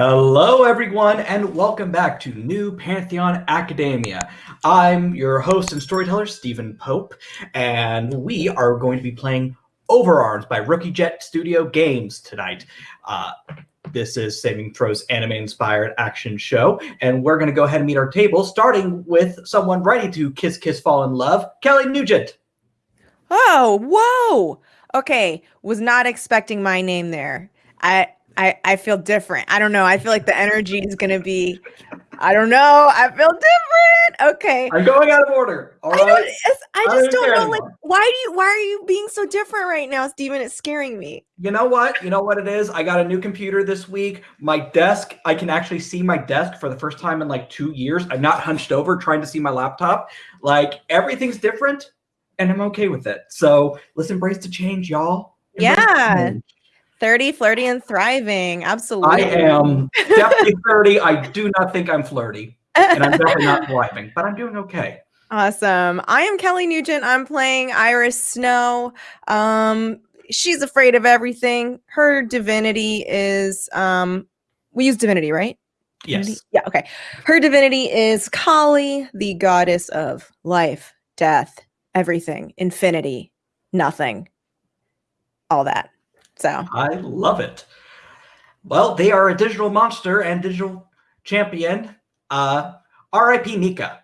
Hello, everyone, and welcome back to New Pantheon Academia. I'm your host and storyteller, Stephen Pope, and we are going to be playing Overarms by Rookie Jet Studio Games tonight. Uh, this is Saving Throws anime-inspired action show, and we're going to go ahead and meet our table, starting with someone ready to kiss, kiss, fall in love, Kelly Nugent. Oh, whoa! Okay, was not expecting my name there. I I, I feel different. I don't know. I feel like the energy is going to be, I don't know. I feel different. Okay. I'm going out of order. All I right. don't, I I just don't don't know. Like, why do you, why are you being so different right now, Steven? It's scaring me. You know what? You know what it is? I got a new computer this week. My desk, I can actually see my desk for the first time in like two years. I'm not hunched over trying to see my laptop. Like everything's different and I'm okay with it. So let's embrace the change, y'all. Embrace the Yeah. change. 30, flirty, and thriving. Absolutely. I am definitely 30. I do not think I'm flirty. And I'm definitely not thriving, but I'm doing okay. Awesome. I am Kelly Nugent. I'm playing Iris Snow. Um, she's afraid of everything. Her divinity is um we use divinity, right? Divinity? Yes. Yeah, okay. Her divinity is Kali, the goddess of life, death, everything, infinity, nothing. All that. So, I love it. Well, they are a digital monster and digital champion. Uh, R.I.P. Nika.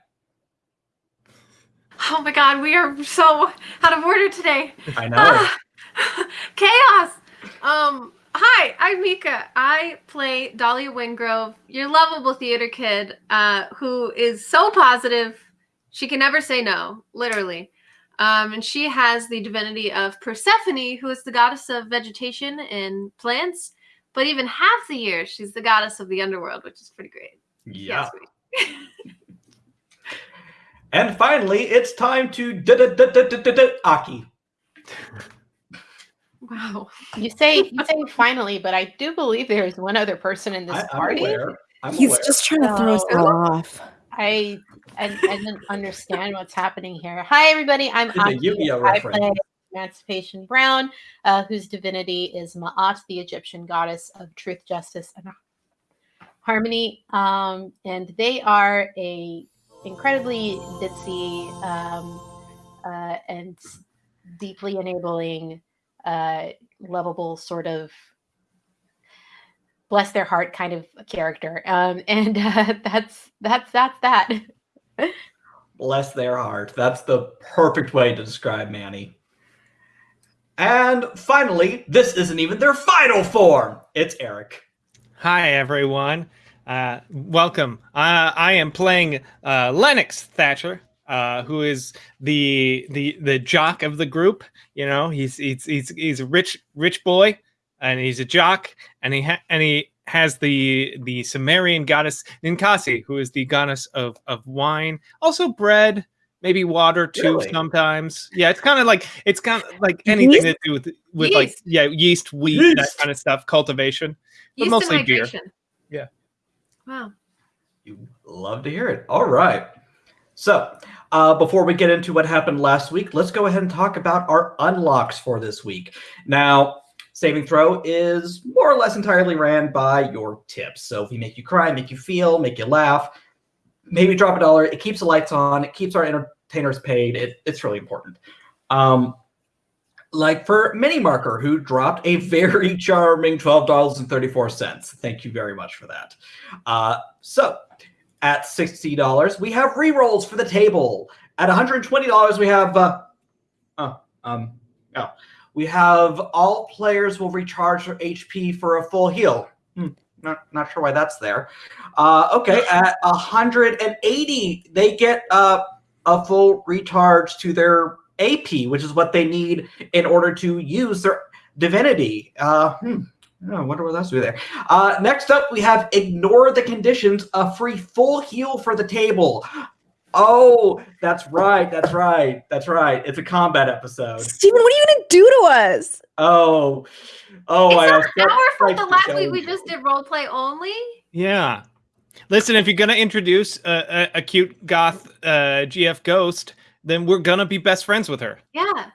Oh my god, we are so out of order today. I know. Ah, chaos. Um, hi, I'm Mika. I play Dahlia Wingrove, your lovable theater kid, uh, who is so positive she can never say no, literally. Um, and she has the divinity of Persephone, who is the goddess of vegetation and plants. But even half the year, she's the goddess of the underworld, which is pretty great. yeah. And finally, it's time to Aki. Wow. You say you say finally, but I do believe there is one other person in this I, I'm party. aware. I'm he's aware. just trying to throw us all off. I, I I didn't understand what's happening here. Hi everybody, I'm Aki. I play Emancipation Brown, uh, whose divinity is Ma'at, the Egyptian goddess of truth, justice, and harmony. Um, and they are a incredibly ditzy um, uh, and deeply enabling, uh, lovable sort of bless their heart kind of character. Um, and uh, that's that's that's that. Bless their heart. That's the perfect way to describe Manny. And finally, this isn't even their final form. It's Eric. Hi, everyone. Uh, welcome. Uh, I am playing uh, Lennox Thatcher, uh, who is the the the jock of the group. You know, he's he's he's he's a rich rich boy, and he's a jock, and he and he has the the Sumerian goddess Ninkasi, who is the goddess of of wine, also bread, maybe water too Really? sometimes. Yeah, it's kind of like it's kind of like anything Yeast? to do with with like Yeast. yeah yeast, wheat, that kind of stuff, cultivation. But Yeast mostly and beer. Yeah. Wow. You love to hear it. All right. So, uh, before we get into what happened last week, let's go ahead and talk about our unlocks for this week. Now, Saving Throw is more or less entirely ran by your tips. So, if we make you cry, make you feel, make you laugh, maybe drop a dollar, it keeps the lights on, it keeps our entertainers paid. It, it's really important. Um, like for Mini Marker, who dropped a very charming $12.34. Thank you very much for that. Uh, so, at $60, we have rerolls for the table. At $120, we have uh, oh, um, oh, we have all players will recharge their HP for a full heal. Hmm, not not sure why that's there. Uh, okay, at 180, they get uh, a full recharge to their AP, which is what they need in order to use their divinity. Uh, hmm. Oh, I wonder what else we there. Uh, next up, we have ignore the conditions, a free full heal for the table. Oh, that's right. That's right. That's right. It's a combat episode. Steven, what are you gonna do to us? Oh, oh, I it's have not our fault the last week we just did role play only. Yeah. Listen, if you're gonna introduce a, a, a cute goth uh, GF ghost, then we're gonna be best friends with her. Yeah.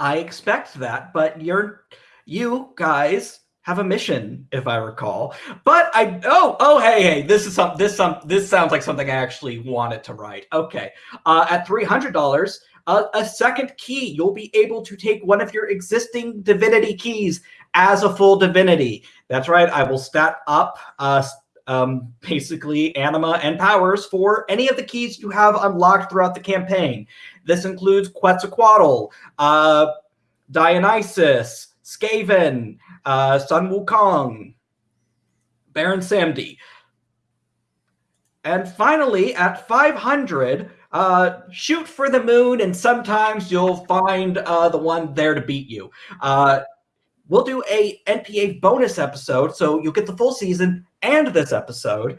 I expect that, but you're you guys have a mission, if I recall. But I oh oh hey hey this is some this some this sounds like something I actually wanted to write. Okay, uh, at three hundred dollars, uh, a second key. You'll be able to take one of your existing divinity keys as a full divinity. That's right. I will stat up uh, um, basically anima and powers for any of the keys you have unlocked throughout the campaign. This includes Quetzalcoatl, uh, Dionysus, Skaven, uh, Sun Wukong, Baron Samedi. And finally, at 500, uh, shoot for the moon, and sometimes you'll find uh, the one there to beat you. Uh, we'll do a NPA bonus episode, so you'll get the full season and this episode,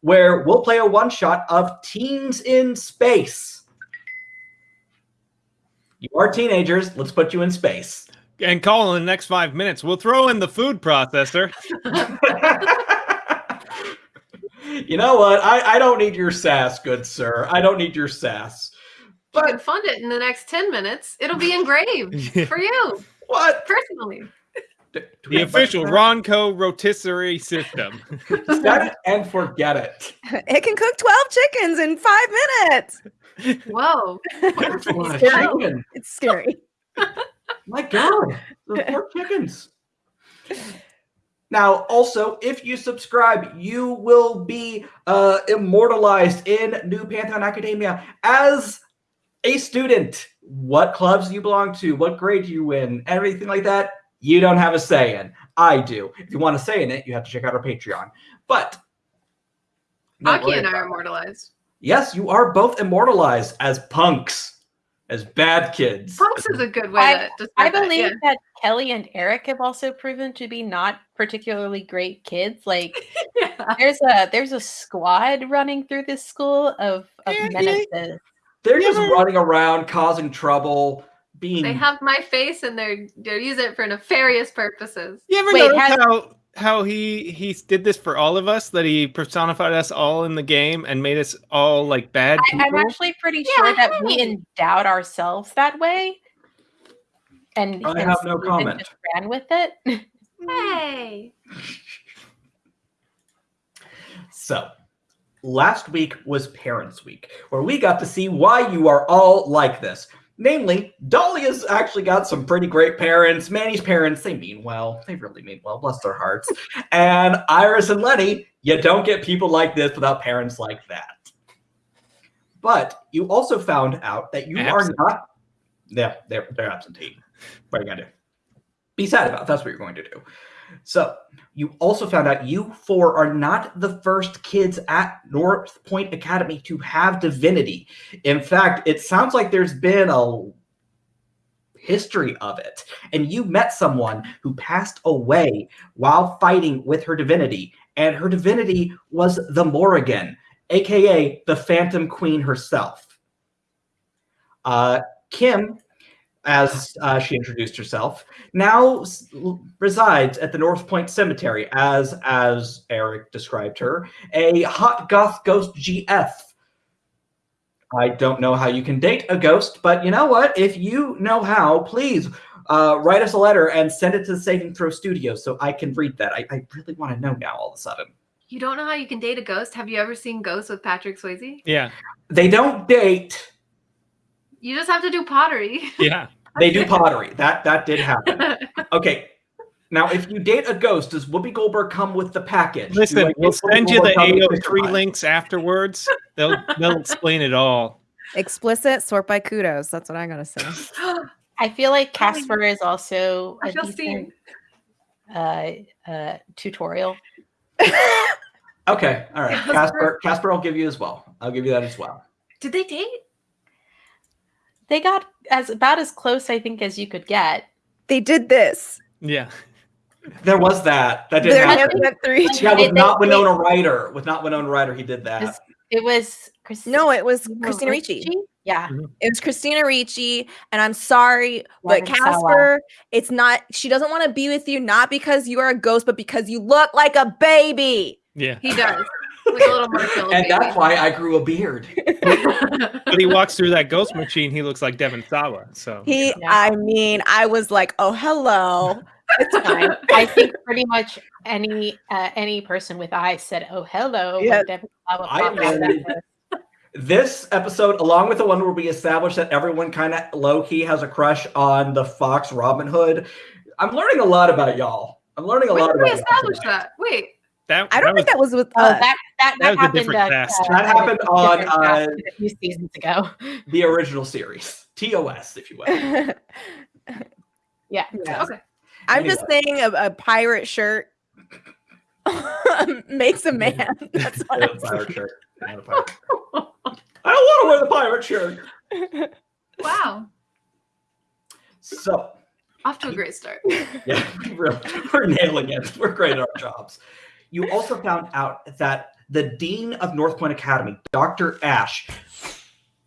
where we'll play a one shot of Teens in Space. You are teenagers. Let's put you in space. And call in the next five minutes. We'll throw in the food processor. you know what? I, I don't need your sass, good sir. I don't need your sass. you can But fund it in the next 10 minutes. It'll be engraved for you what? personally. Do- do The official Ronco rotisserie system. Set it and forget it. It can cook 12 chickens in five minutes. Whoa. That's a lot of scary. It's scary. My God, those poor chickens. Now, also, if you subscribe, you will be uh, immortalized in New Pantheon Academia as a student. What clubs you belong to, what grade you in, everything like that, you don't have a say in. I do. If you want to say in it, you have to check out our Patreon. But Aki and I are immortalized. Yes, you are both immortalized as punks, as bad kids. Punks is a good way I- to describe I that, believe yeah. that Kelly and Eric have also proven to be not particularly great kids. Like Yeah. there's a there's a squad running through this school of, of Yeah, yeah. menaces. They're just running around causing trouble, being They have my face and they're they're using it for nefarious purposes. You ever Wait, notice has- how how he he did this for all of us? That he personified us all in the game and made us all like bad I, people. I'm actually pretty Yeah, sure that we hey. endowed ourselves that way. And I and have no comment. Just ran with it. Hey. So, last week was Parents Week, where we got to see why you are all like this. Namely, Dahlia's actually got some pretty great parents. Manny's parents, they mean well. They really mean well, bless their hearts. and Iris and Lenny, you don't get people like this without parents like that. But you also found out that you Absent. are not. Yeah, they're, they're absentee. What are you going to do? Be sad about it. That's what you're going to do. So, you also found out you four are not the first kids at North Point Academy to have divinity. In fact, it sounds like there's been a history of it. And you met someone who passed away while fighting with her divinity. And her divinity was the Morrigan, aka the Phantom Queen herself. Uh, Kim, as uh, she introduced herself, now resides at the North Point Cemetery as, as Eric described her, a hot goth ghost GF. I don't know how you can date a ghost, but you know what? If you know how, please uh, write us a letter and send it to the Saving Throw Studio so I can read that. I, I really want to know now all of a sudden. You don't know how you can date a ghost? Have you ever seen Ghosts with Patrick Swayze? yeah, They don't date, You just have to do pottery. yeah. they do pottery. That that did happen. Okay. Now, if you date a ghost, does Whoopi Goldberg come with the package? Listen, I we'll get Whoopi send you the Goldberg coming AO3 links afterwards. They'll they'll explain it all. Explicit sort by kudos. That's what I gotta say. I feel like Casper is also I a decent seen. uh, uh, tutorial. Okay, all right. Casper. Casper, Casper, I'll give you as well. I'll give you that as well. Did they date? They got as about as close, I think, as you could get. They did this. Yeah. There was that. That did Their happen. hands went through each Yeah, with not they- Winona Ryder. With not Winona Ryder, he did that. It was Chris- No, it was Christina Christina Ricci. Yeah, It was Christina Ricci, and I'm sorry, but Robin Sala. Casper, it's not. She doesn't want to be with you, not because you are a ghost, but because you look like a baby. Yeah. He does. Like a little Marcella and baby. that's why I grew a beard. But he walks through that ghost machine, he looks like Devon Sawa. So He, Yeah. I mean, I was like, oh hello, It's fine. I think pretty much any uh, any person with eyes said, "Oh, hello." when Yeah. Devon Sawa I popped out of that mean- This episode, along with the one where we established that everyone kind of low key has a crush on the Fox Robin Hood, I'm learning a lot about y'all. I'm learning a When lot did we about y'all establish tonight. that? Wait. That, I don't was, think that was with Oh, that that, That that, was a happened. different uh, cast. uh, That happened on, uh, a few seasons ago. The original series, TOS, if you will. Yeah. Yeah. Okay. I'm just saying a, a pirate shirt makes a man. That's what Yeah, I'm pirate shirt. Yeah, the pirate shirt. I don't want to wear the pirate shirt. Wow. So, Off to a great start. yeah, we're, we're nailing it. We're great at our jobs. You also found out that the dean of North Point Academy, Dr. Ash,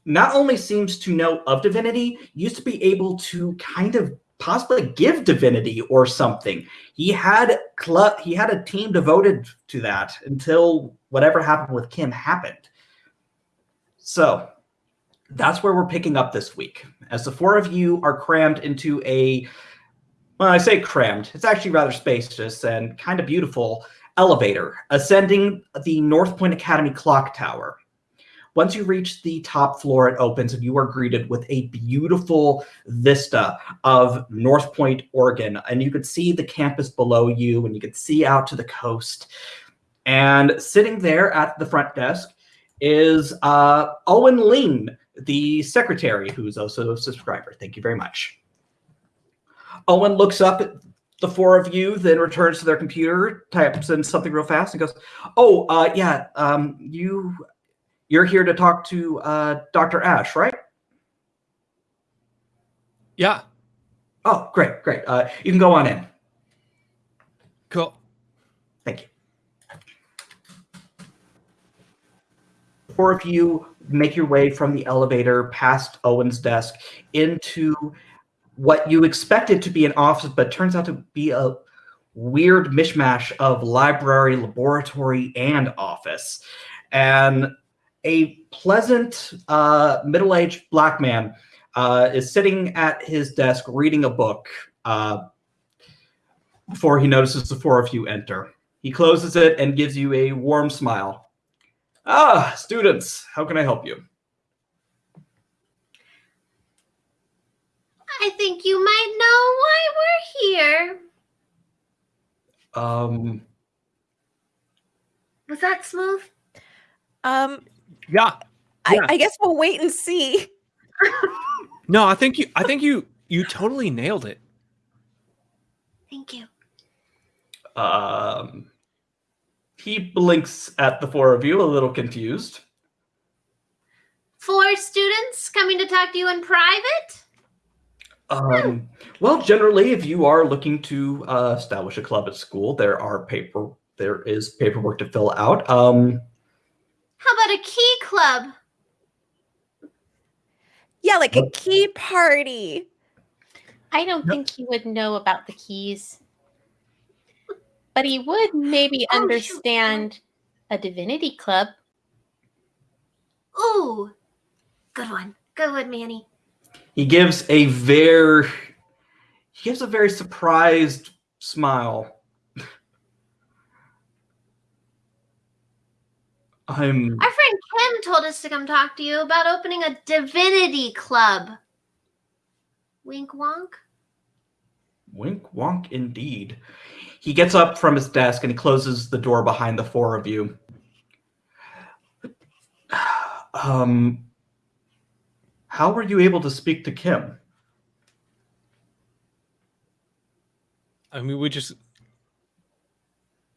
not only seems to know of divinity, used to be able to kind of possibly give divinity or something. He had cl- he had a team devoted to that until whatever happened with Kim happened. So that's where we're picking up this week. As the four of you are crammed into a well, I say crammed, it's actually rather spacious and kind of beautiful elevator ascending the North Point Academy clock tower. Once you reach the top floor, it opens and you are greeted with a beautiful vista of North Point, Oregon. And you could see the campus below you and you could see out to the coast. And sitting there at the front desk is uh, Owen Lean, the secretary, who's also a subscriber. Thank you very much. Owen looks up the four of you, then returns to their computer, types in something real fast, and goes, "Oh, uh, yeah, um, you, you're here to talk to uh, Dr. Ash, right? yeah, Oh, great, great. Uh, you can go on in. cool. Thank you." Four of you make your way from the elevator past Owen's desk into what you expected to be an office, but turns out to be a weird mishmash of library, laboratory, and office. And a pleasant, uh, middle aged black man uh, is sitting at his desk reading a book uh, before he notices the four of you enter. He closes it and gives you a warm smile. Ah, students, how can I help you? I think you might know why we're here. Um, Was that smooth? Um, Yeah. I, Yeah. I guess we'll wait and see. No, I think you. I think you. You totally nailed it. Thank you. um, he blinks at the four of you, a little confused. Four students coming to talk to you in private? Um, well, generally, if you are looking to uh, establish a club at school, there are paper there is paperwork to fill out. Um, How about a key club? Yeah, like a key party. I don't Yep. think he would know about the keys, but he would maybe Oh, shoot. understand a divinity club. Ooh, good one. Good one, Manny. He gives a very he gives a very surprised smile. I'm Our friend Kim told us to come talk to you about opening a divinity club. Wink wonk. Wink wonk indeed. He gets up from his desk and he closes the door behind the four of you. Um how were you able to speak to Kim? I mean, we just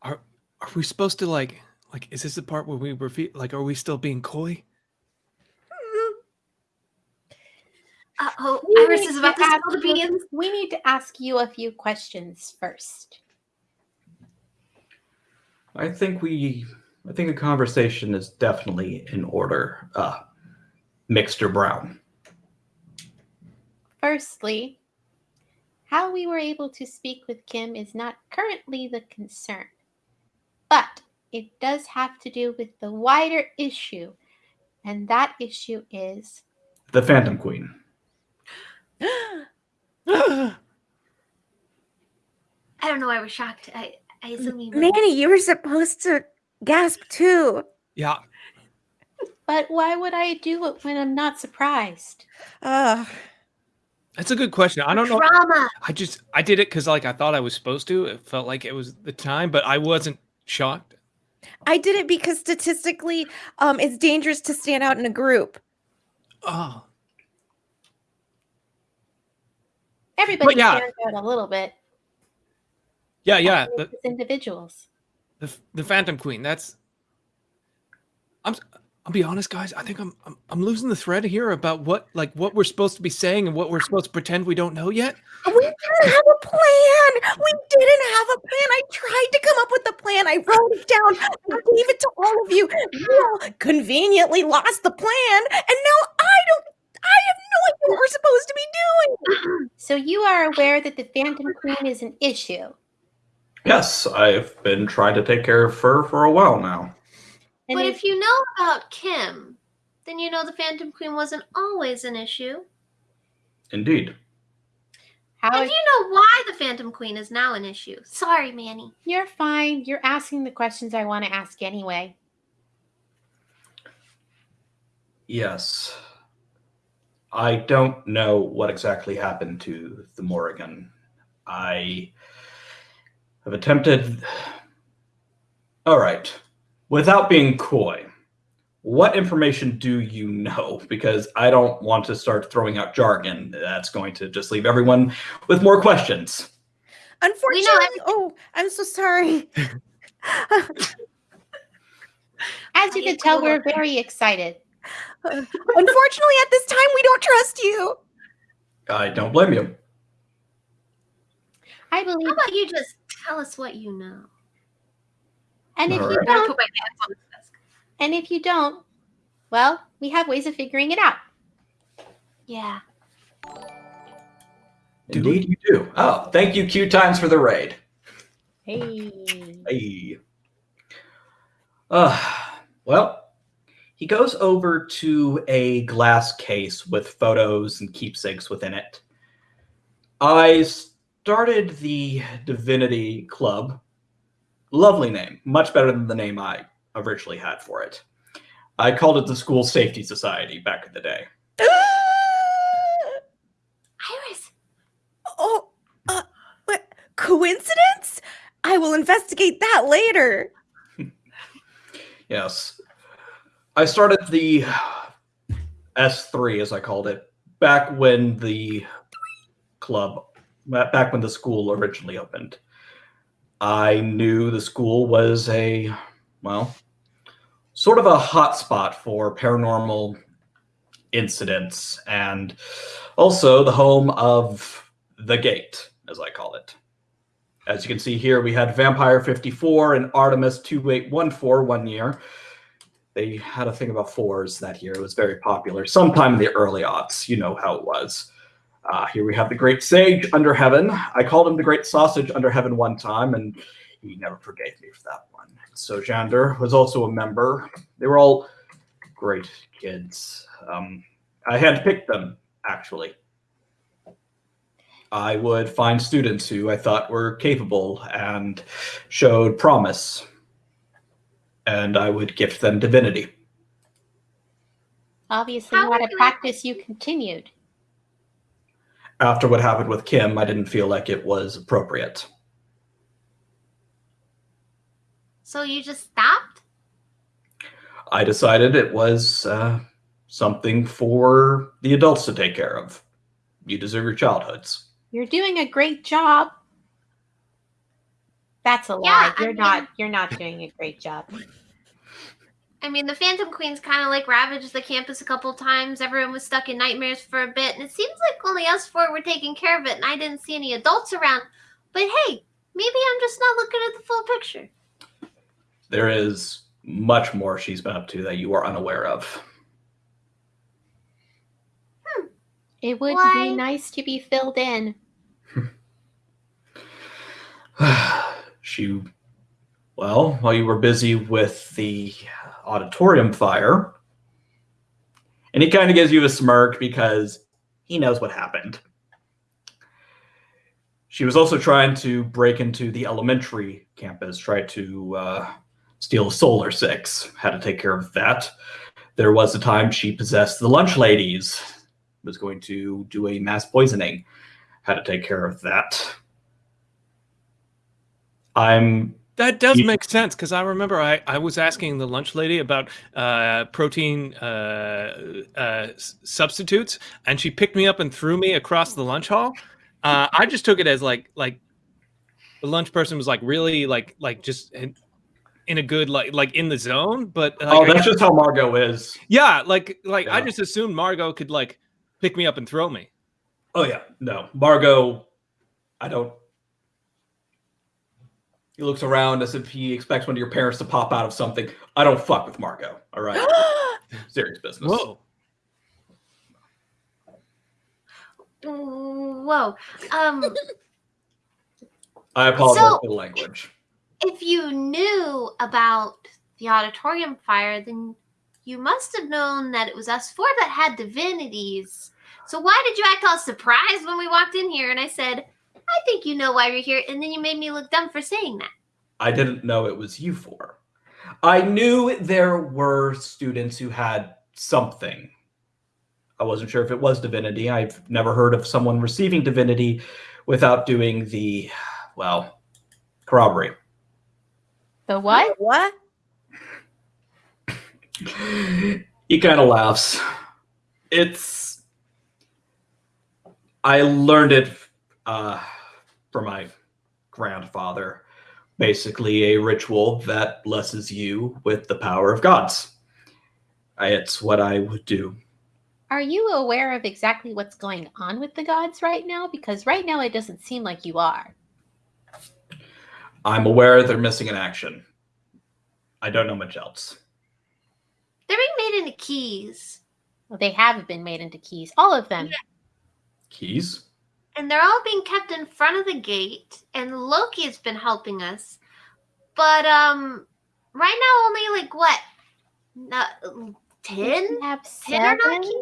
are. Are we supposed to like? Like, is this the part where we reveal? Like, are we still being coy? Uh oh, We Iris need is about to ask spill the you- beans. We need to ask you a few questions first. I think we I think a conversation is definitely in order. Uh Mixter Brown. Firstly, how we were able to speak with Kim is not currently the concern, but it does have to do with the wider issue, and that issue is The Phantom Queen. I don't know why we're shocked. I, I assume you. Manny, you were supposed to gasp too. Yeah. But why would I do it when I'm not surprised? Uh, That's a good question. I don't know. Drama. I just I did it because like I thought I was supposed to. It felt like it was the time, but I wasn't shocked. I did it because statistically, um, it's dangerous to stand out in a group. Oh, Everybody yeah. stands out a little bit. yeah, yeah. The, individuals. the the Phantom Queen. That's. I'm. S- I'll be honest, guys. I think I'm, I'm I'm losing the thread here about what like what we're supposed to be saying and what we're supposed to pretend we don't know yet. We didn't have a plan. We didn't have a plan. I tried to come up with a plan. I wrote it down. I gave it to all of you. You all conveniently lost the plan, and now I don't. I have no idea what we're supposed to be doing. So you are aware that the Phantom Queen is an issue. Yes, I've been trying to take care of her for a while now. And but if- if you know about Kim, then you know the Phantom Queen wasn't always an issue. Indeed. how And is- you know why the Phantom Queen is now an issue. Sorry, Manny. you're fine. You're asking the questions I want to ask anyway. Yes. I don't know what exactly happened to the Morrigan. I have attempted. All right. Without being coy, what information do you know? Because I don't want to start throwing out jargon. That's going to just leave everyone with more questions. Unfortunately, oh, I'm so sorry. As you can tell, we're very excited. Unfortunately, at this time, we don't trust you. I don't blame you. I believe, How about you just tell us what you know? And if All you right. Don't, put my hands on the desk. and if you don't, well, we have ways of figuring it out. Yeah. Indeed, you do. Oh, thank you, Q Times, for the raid. Hey, Hey. Uh, well, he goes over to a glass case with photos and keepsakes within it. I started the Divinity Club. Lovely name, much better than the name I originally had for it. I called it the School Safety Society back in the day. Iris. oh, uh, what? Coincidence? I will investigate that later. Yes. I started the S3, as I called it, back when the club, back when the school originally opened. I knew the school was a, well, sort of a hotspot for paranormal incidents and also the home of the gate, as I call it. As you can see here, we had Vampire 54 and Artemis 2814 one year. They had a thing about fours that year. It was very popular. Sometime in the early aughts, you know how it was. Uh, here we have the Great Sage under heaven. I called him the Great Sausage under heaven one time, and he never forgave me for that one. So Jander was also a member. They were all great kids. Um, I handpicked them, actually. I would find students who I thought were capable and showed promise, and I would gift them divinity. obviously, How not a would you- practice you continued. After what happened with Kim, I didn't feel like it was appropriate. So you just stopped? I decided it was uh, something for the adults to take care of. You deserve your childhoods. You're doing a great job. That's a lie. Yeah, I you're mean- not. You're not doing a great job. I mean, the Phantom Queen's kind of like ravaged the campus a couple times. Everyone was stuck in nightmares for a bit, and it seems like only us four were taking care of it, and I didn't see any adults around. But hey, maybe I'm just not looking at the full picture. There is much more she's been up to that you are unaware of. Hmm. It would Why? be nice to be filled in. she, well, while you were busy with the auditorium fire, and he kind of gives you a smirk because he knows what happened. She was also trying to break into the elementary campus, try to uh, steal Solar Six. Had to take care of that. There was a time she possessed the lunch ladies. Was going to do a mass poisoning. Had to take care of that. I'm That does make sense because I remember I, I was asking the lunch lady about uh, protein uh, uh, substitutes, and she picked me up and threw me across the lunch hall. Uh, I just took it as like like the lunch person was like really like like just in, in a good like like in the zone, but like, oh, that's guess- just how Margot is. yeah, like like I just assumed Margot could like pick me up and throw me. Oh yeah, no, Margot. I don't. He looks around as if he expects one of your parents to pop out of something. I don't fuck with Margot. All right, serious business. Whoa. Whoa. Um, I apologize So- for the language. if you knew about the auditorium fire, then you must have known that it was us four that had divinities. So why did you act all surprised when we walked in here and I said, I think you know why you're here, and then you made me look dumb for saying that. I didn't know it was you for. I knew there were students who had something. I wasn't sure if it was divinity. I've never heard of someone receiving divinity without doing the, well, corroborate. The what? What? he kind of laughs. It's. I learned it uh, from my grandfather. Basically, a ritual that blesses you with the power of gods. I- It's what I would do. Are you aware of exactly what's going on with the gods right now? Because right now it doesn't seem like you are. I'm aware they're missing in action. I don't know much else. They're being made into keys, Well, they have been made into keys, all of them. Keys? And they're all being kept in front of the gate, and Loki has been helping us. But, um, right now only like what? not, ten? We have Ten or not seven. keys?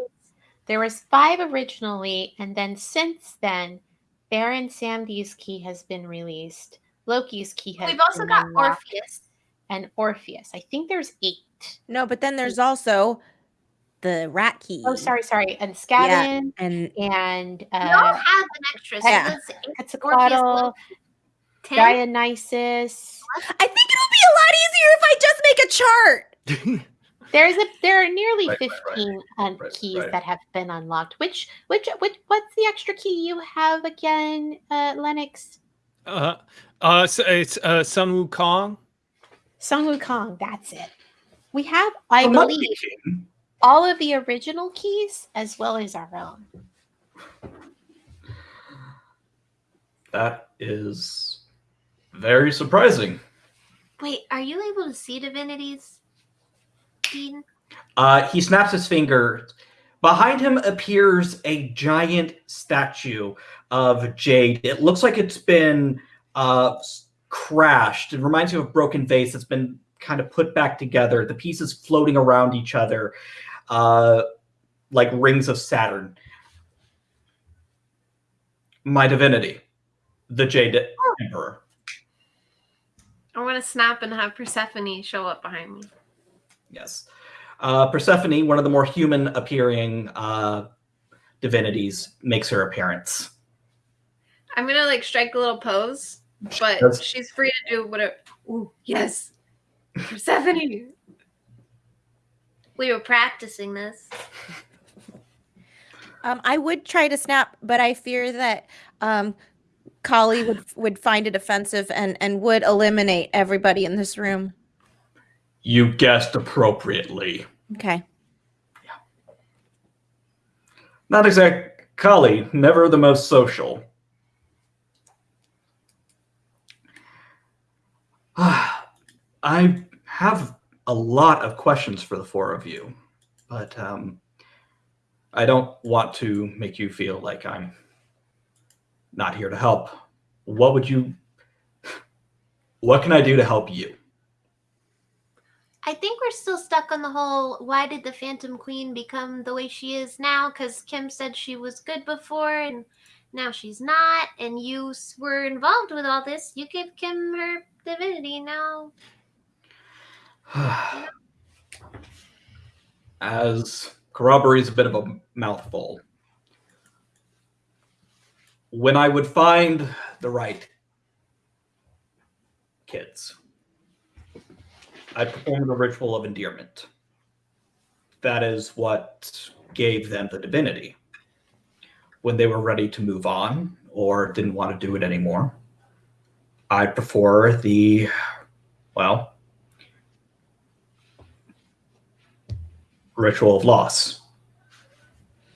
There was five originally, and then since then, Baron Samedi's key has been released. Loki's key has We've also been got unlocked, Orpheus. and Orpheus. I think there's eight. No, but then there's also the rat key. Oh, sorry, sorry. And Scadin And and We all uh, have an extra. So Yeah. that's eight, Quetzalcoatl, ten. Dionysus. I think it'll be a lot easier if I just make a chart. There's a there are nearly Right, right, right. 15 un- Right, keys right. that have been unlocked. Which which which what's the extra key you have again, uh, Lennox? Uh, uh, so it's uh, Sun Wukong. Sung Wukong. That's it. We have, I The Monkey believe, King. All of the original keys as well as our own. That is very surprising. Wait, are you able to see divinities? Dean? Uh, he snaps his finger. Behind him appears a giant statue of Jade. It looks like it's been uh, crashed. It reminds you of a broken vase that's been kind of put back together. The pieces floating around each other, uh, like rings of Saturn. My divinity, the Jade Emperor. I want to snap and have Persephone show up behind me. Yes. Uh, Persephone, one of the more human appearing uh, divinities, makes her appearance. I'm gonna like strike a little pose, but That's- she's free to do whatever. Ooh, yes, Persephone. We were practicing this. Um, I would try to snap, but I fear that um, Kali would would find it offensive and and would eliminate everybody in this room. You guessed appropriately. Okay. Yeah. Not exact Kali, never the most social. I have a lot of questions for the four of you, but um, I don't want to make you feel like I'm not here to help. What would you? What can I do to help you? I think we're still stuck on the whole why did the Phantom Queen become the way she is now? Because Kim said she was good before, and now she's not, and you were involved with all this. You gave Kim her divinity now. As corroborates a bit of a mouthful. When I would find the right kids, I performed a ritual of endearment. That is what gave them the divinity. When they were ready to move on or didn't want to do it anymore, I prefer the, well, ritual of loss.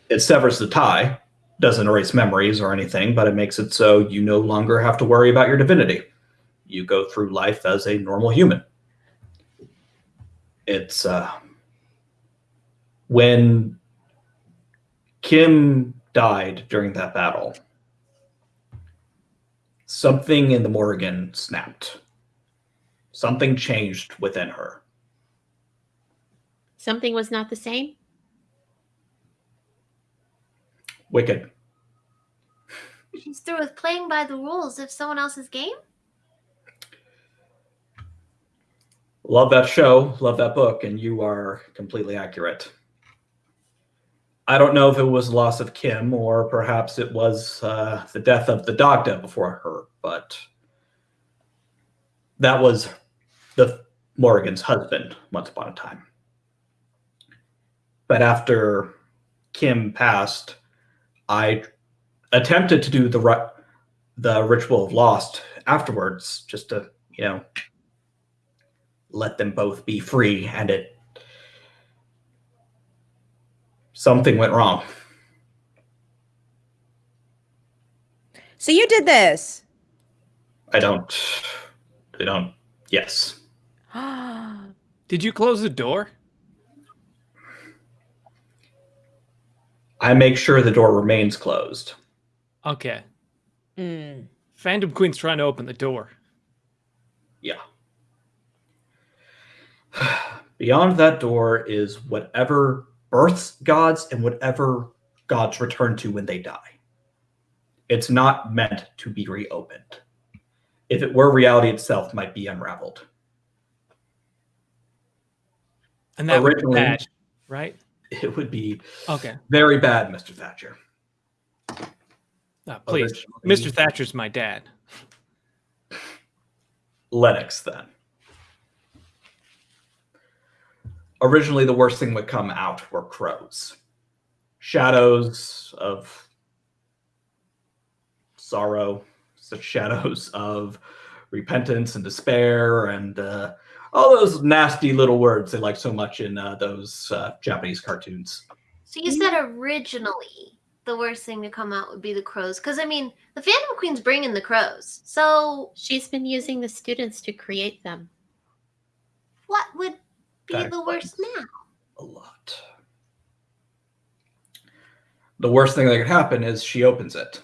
It severs the tie, doesn't erase memories or anything, but it makes it so you no longer have to worry about your divinity. You go through life as a normal human. It's uh, when Kim died during that battle, something in the Morrigan snapped. Something changed within her. Something was not the same. Wicked. She's through with playing by the rules of someone else's game. Love that show, love that book, and you are completely accurate. I don't know if it was loss of Kim or perhaps it was uh, the death of the Dagda before her, but that was the Morrigan's husband once upon a time. But after Kim passed, I attempted to do the the ritual of lost afterwards, just to you know let them both be free, and it something went wrong. So you did this. I don't. I don't. Yes. Did you close the door? I make sure the door remains closed. Okay. Mm. Phantom Queen's trying to open the door. Yeah. Beyond that door is whatever births gods and whatever gods return to when they die. It's not meant to be reopened. If it were, reality itself might be unraveled. And that was Originally- bad, right? It would be Okay. very bad, Mr. Thatcher. Uh, please. Mr. Thatcher's my dad. Lennox then. Originally, the worst thing would come out were crows. Shadows of sorrow, such shadows of repentance and despair, and uh, all those nasty little words they like so much in uh, those uh, Japanese cartoons. So you said originally the worst thing to come out would be the crows, because I mean the Phantom Queen's bringing the crows. So She's been using the students to create them. what would be That the worst now? a lot. The worst thing that could happen is she opens it.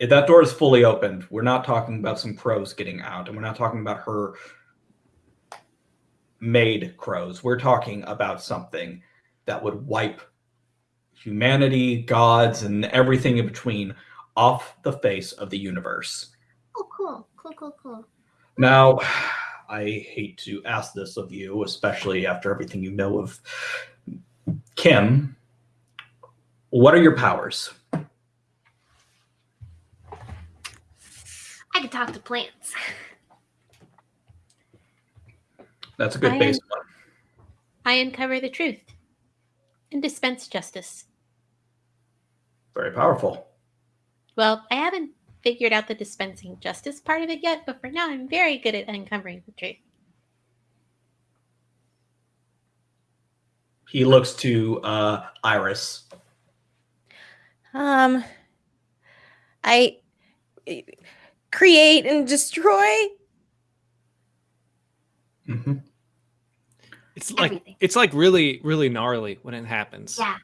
If that door is fully opened, we're not talking about some crows getting out, and we're not talking about her made crows. We're talking about something that would wipe humanity, gods, and everything in between off the face of the universe. Oh, cool, cool, cool, cool. Now, I hate to ask this of you, especially after everything you know of Kim. What are your powers? I can talk to plants. That's a good I base am- one. I uncover the truth and dispense justice. Very powerful. Well, I haven't figured out the dispensing justice part of it yet, but for now, I'm very good at uncovering the truth. He looks to uh, Iris. Um, I create and destroy. hmm it's like Everything. it's like really really gnarly when it happens. Yeah.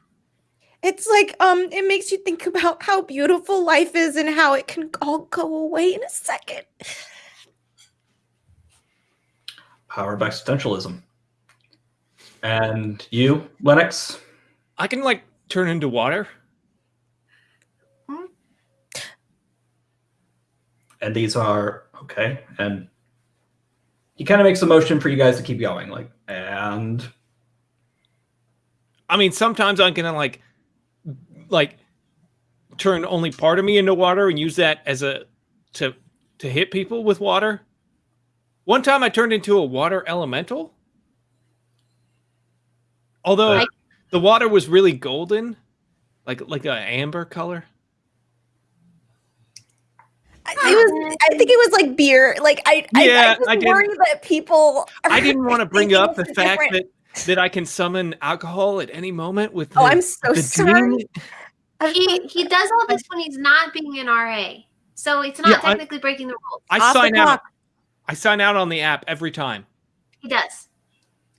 It's like um it makes you think about how beautiful life is and how it can all go away in a second. Powered by existentialism. And you, Lennox? I can like turn into water. and these are okay and he kind of makes a motion for you guys to keep going. Like, and I mean, sometimes I'm gonna like, like, turn only part of me into water and use that as a to to hit people with water. One time, I turned into a water elemental. Although I- the water was really golden, like like a amber color. I- It was. I think it was like beer. Like I. I, Yeah, I just I didn't- worry that people. I didn't want to bring up the fact different. that that I can summon alcohol at any moment with. Oh, I'm so the sorry. demon. He he does all this when he's not being an RA, so it's not Yeah, I- technically breaking the rules. I Off sign out. I sign out on the app every time. He does.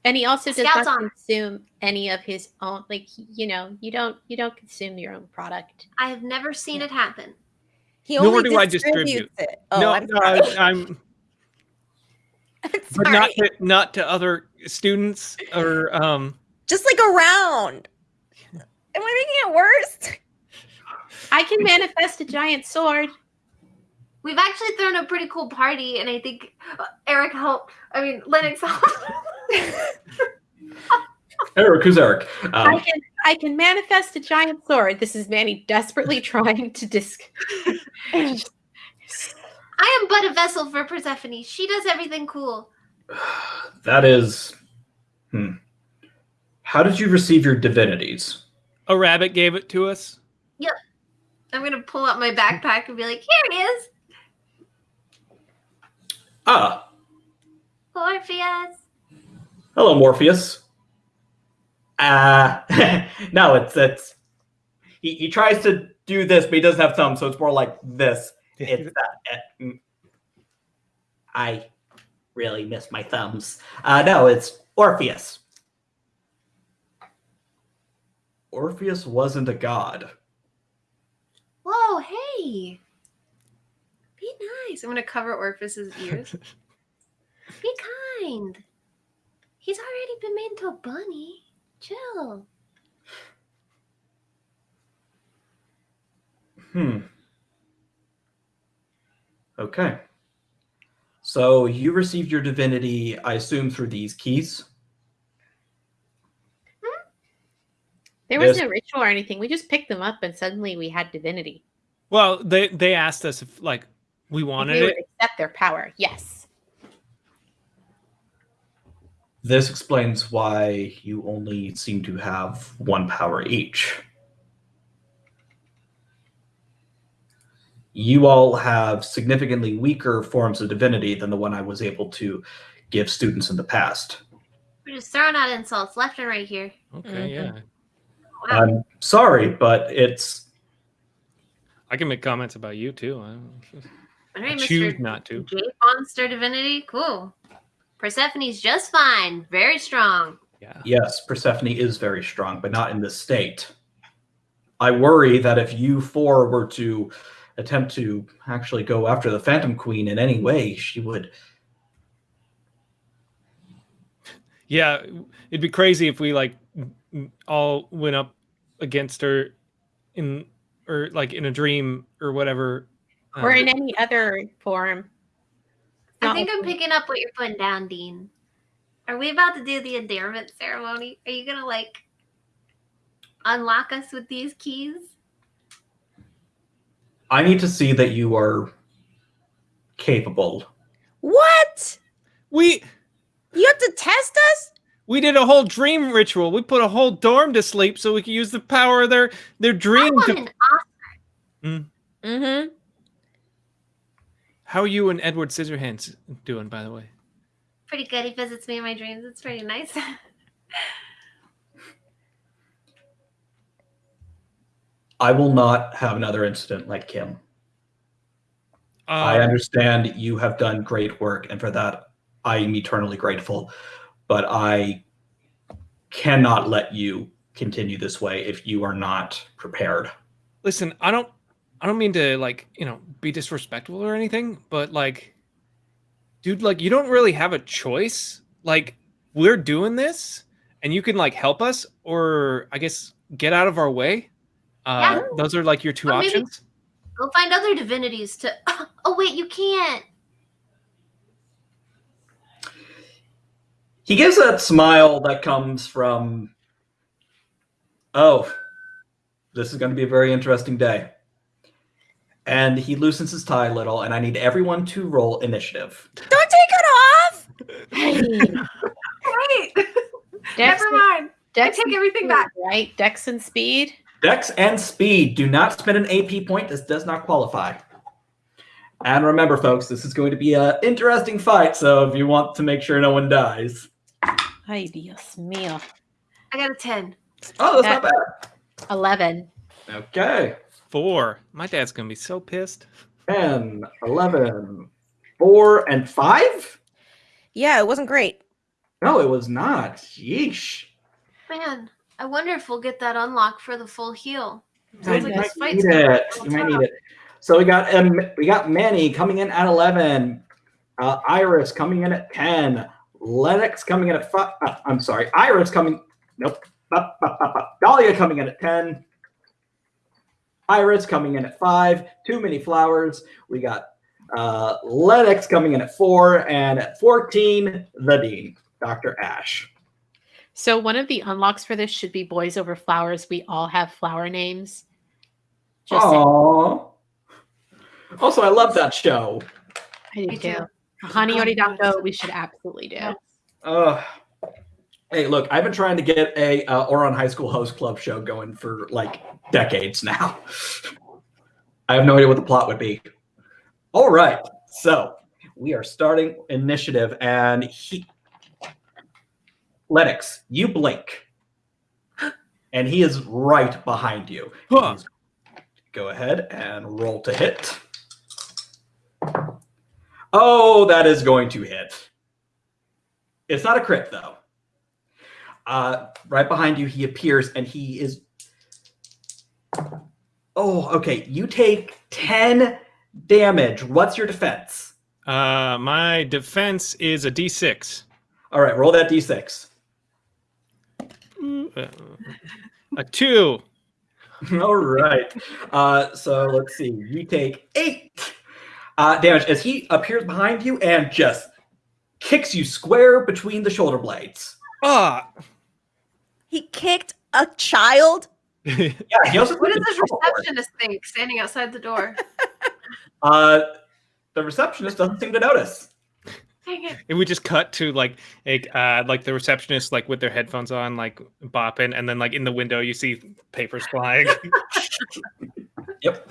And he also does Scouts not on. consume any of his own. Like you know, you don't you don't consume your own product. I have never seen it happen. He Nor only do I distribute. it. Oh, no, I'm sorry. I, I'm I'm but sorry. not to, not to other students or um. Just like around. Am I making it worse? I can manifest a giant sword. We've actually thrown a pretty cool party, and I think uh, Eric helped. I mean, Lennox helped. Eric, who's Eric? I Um, can I can manifest a giant sword. This is Manny desperately trying to disc. I am but a vessel for Persephone. She does everything cool. that is. Hmm. How did you receive your divinities? A rabbit gave it to us. Yep. I'm gonna pull out my backpack and be like, "Here it is. Ah, Orpheus." hello, Morpheus. Ah, no, it's it's. He, he tries to do this, but he doesn't have thumbs, so it's more like this. It's uh, uh, mm. I really miss my thumbs. Uh, no, it's Orpheus. Orpheus wasn't a god. Whoa, hey. Be nice. I'm gonna cover Orpheus's ears. Be kind. He's already been made into a bunny. Chill. Hmm. Okay. So you received your divinity, I assume, through these keys. There was Yes. no ritual or anything. We just picked them up and suddenly we had divinity. Well, they they asked us if like we If wanted we would it. accept their power. Yes. This explains why you only seem to have one power each. You all have significantly weaker forms of divinity than the one I was able to give students in the past. We're just throwing out insults left and right here. Okay, Mhm. yeah. Wow. I'm sorry, but it's I can make comments about you too. I, don't, All I right, choose Mr. not to. J Monster Divinity. Cool. Persephone's just fine. Very strong. Yeah. yes, Persephone is very strong, but not in this state. I worry that if you four were to attempt to actually go after the Phantom Queen in any way, she would Yeah, it'd be crazy if we like n- n- all went up against her in or like in a dream or whatever. Or Um, in any other form. I think I'm picking up what you're putting down, Dean. Are we about to do the endearment ceremony? Are you gonna like unlock us with these keys? I need to see that you are capable. What? we You have to test us? we did a whole dream ritual. We put a whole dorm to sleep so we could use the power of their their I dream. want To, an Mm-hmm. How are you and Edward Scissorhands doing, by the way? pretty good. He visits me in my dreams. It's pretty nice. I will not have another incident like Kim. I Uh, understand you have done great work, and for that, I am eternally grateful. But I cannot let you continue this way if you are not prepared. listen, I don't I don't mean to like, you know, be disrespectful or anything, but like dude, like you don't really have a choice. Like we're doing this and you can like help us or I guess get out of our way. Uh Yeah. those are like your two Or options. Go find other divinities to. Oh wait, you can't. He gives that smile that comes from, oh, this is going to be a very interesting day. And he loosens his tie a little, and I need everyone to roll initiative. Don't take it off. Hey, Wait. Dex, Never mind. Dex I take everything speed, back. Right, Dex and speed. Dex and speed. Do not spend an AP point. This does not qualify. And remember, folks, this is going to be an interesting fight. So if you want to make sure no one dies, Ay, Dios mío. I got a ten. oh, that's not bad. Eleven. Okay. Four. My dad's gonna be so pissed. 10, 11, 4, and 5? Yeah, it wasn't great. No, it was not. Yeesh. Man, I wonder if we'll get that unlock for the full heal. You Sounds like might this fight's need it. go You might need it. So we got um, we got Manny coming in at 11, uh, Iris coming in at 10, Lennox coming in at 5. Uh, I'm sorry, Iris coming. Nope. Up, up, up, up. Dahlia coming in at 10. Iris coming in at 5. Too many flowers. We got uh, Lennox coming in at 4. And at 14, the Dean, Dr. Ash. So one of the unlocks for this should be boys over flowers. We all have flower names. Just saying. Aww. Also, I love that show. I do Me too. too. Hana Yori Dango, we should absolutely do. Uh, hey, look, I've been trying to get a uh, Ouran High School Host Club show going for like decades now. I have no idea what the plot would be. All right, so we are starting initiative, and he, Lennox, you blink, and he is right behind you. Huh. Go ahead and roll to hit. Oh, that is going to hit. It's not a crit though. Uh, right behind you, he appears and he is. Oh, okay. You take 10 damage. What's your defense? Uh, my defense is a D6. All right, roll that d6. Uh, a two. All right. Uh, so let's see. You take eight uh, damage as he appears behind you and just kicks you square between the shoulder blades. Ah. He kicked a child. Yeah, he also What does a the trouble receptionist think standing outside the door? Uh, the receptionist doesn't seem to notice. Dang it. and we just cut to like a uh, like the receptionist like with their headphones on, like bopping, and then like in the window you see papers flying. Yep.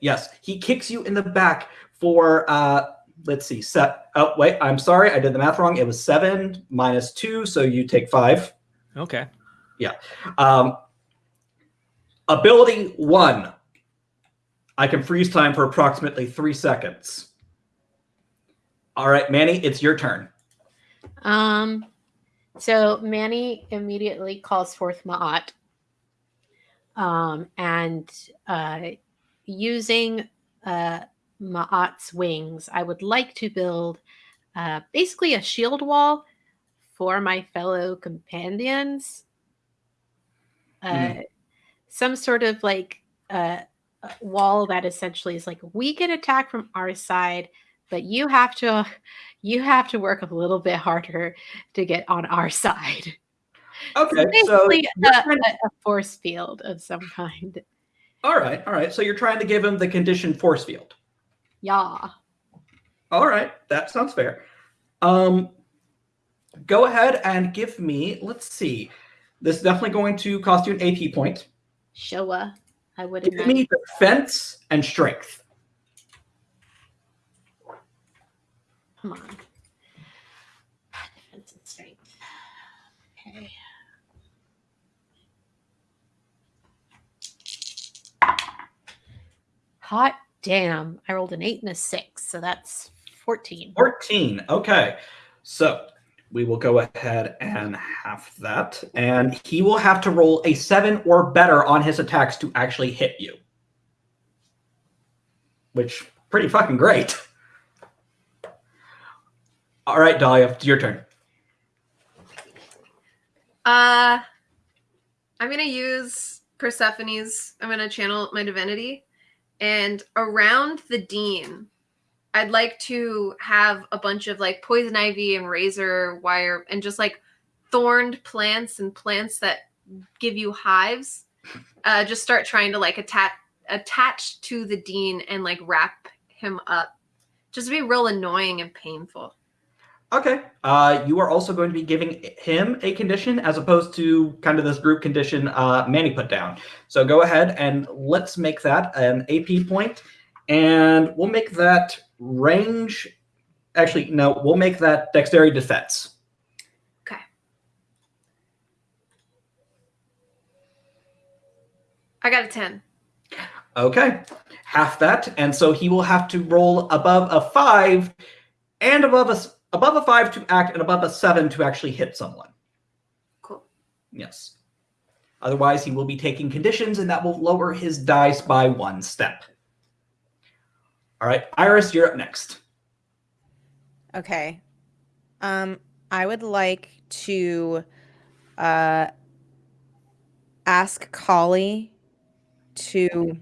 Yes, he kicks you in the back for uh let's see, set oh wait, I'm sorry, I did the math wrong. It was seven minus two, so you take five. okay. Yeah. Um ability one. I can freeze time for approximately three seconds. All right, Manny, it's your turn. Um, so Manny immediately calls forth Ma'at. Um, and uh, using uh, Ma'at's wings, I would like to build uh, basically a shield wall for my fellow companions. Uh, Some sort of like uh, a wall that essentially is like we can attack from our side, but you have to you have to work a little bit harder to get on our side. Okay, so Basically, you're a, trying- a- force field of some kind. all right, all right. So you're trying to give him the conditioned force field. Yeah. All right, that sounds fair. Um, go ahead and give me. Let's see. This is definitely going to cost you an AP point. Showa. I would Give imagine. me defense and strength. Come on. Defense and strength. Okay. Hot damn. I rolled an eight and a six, so that's 14. 14. Okay, so we will go ahead and half that, and he will have to roll a seven or better on his attacks to actually hit you. Which pretty fucking great. All right, Dahlia, it's your turn. Uh, I'm gonna use Persephone's. I'm gonna channel my divinity, and around the dean, I'd like to have a bunch of like poison ivy and razor wire and just like thorned plants and plants that give you hives. Uh, just start trying to like attach attach to the dean and like wrap him up. Just be real annoying and painful. Okay. Uh, you are also going to be giving him a condition as opposed to kind of this group condition uh, Manny put down. So go ahead and let's make that an AP point, and we'll make that range. Actually, no, we'll make that dexterity defense. Okay. I got a 10. Okay, half that, and so he will have to roll above a five and above a above a five to act, and above a seven to actually hit someone. Cool. Yes. Otherwise, he will be taking conditions, and that will lower his dice by one step. All right, Iris, you're up next. Okay. Um, I would like to uh ask Kali to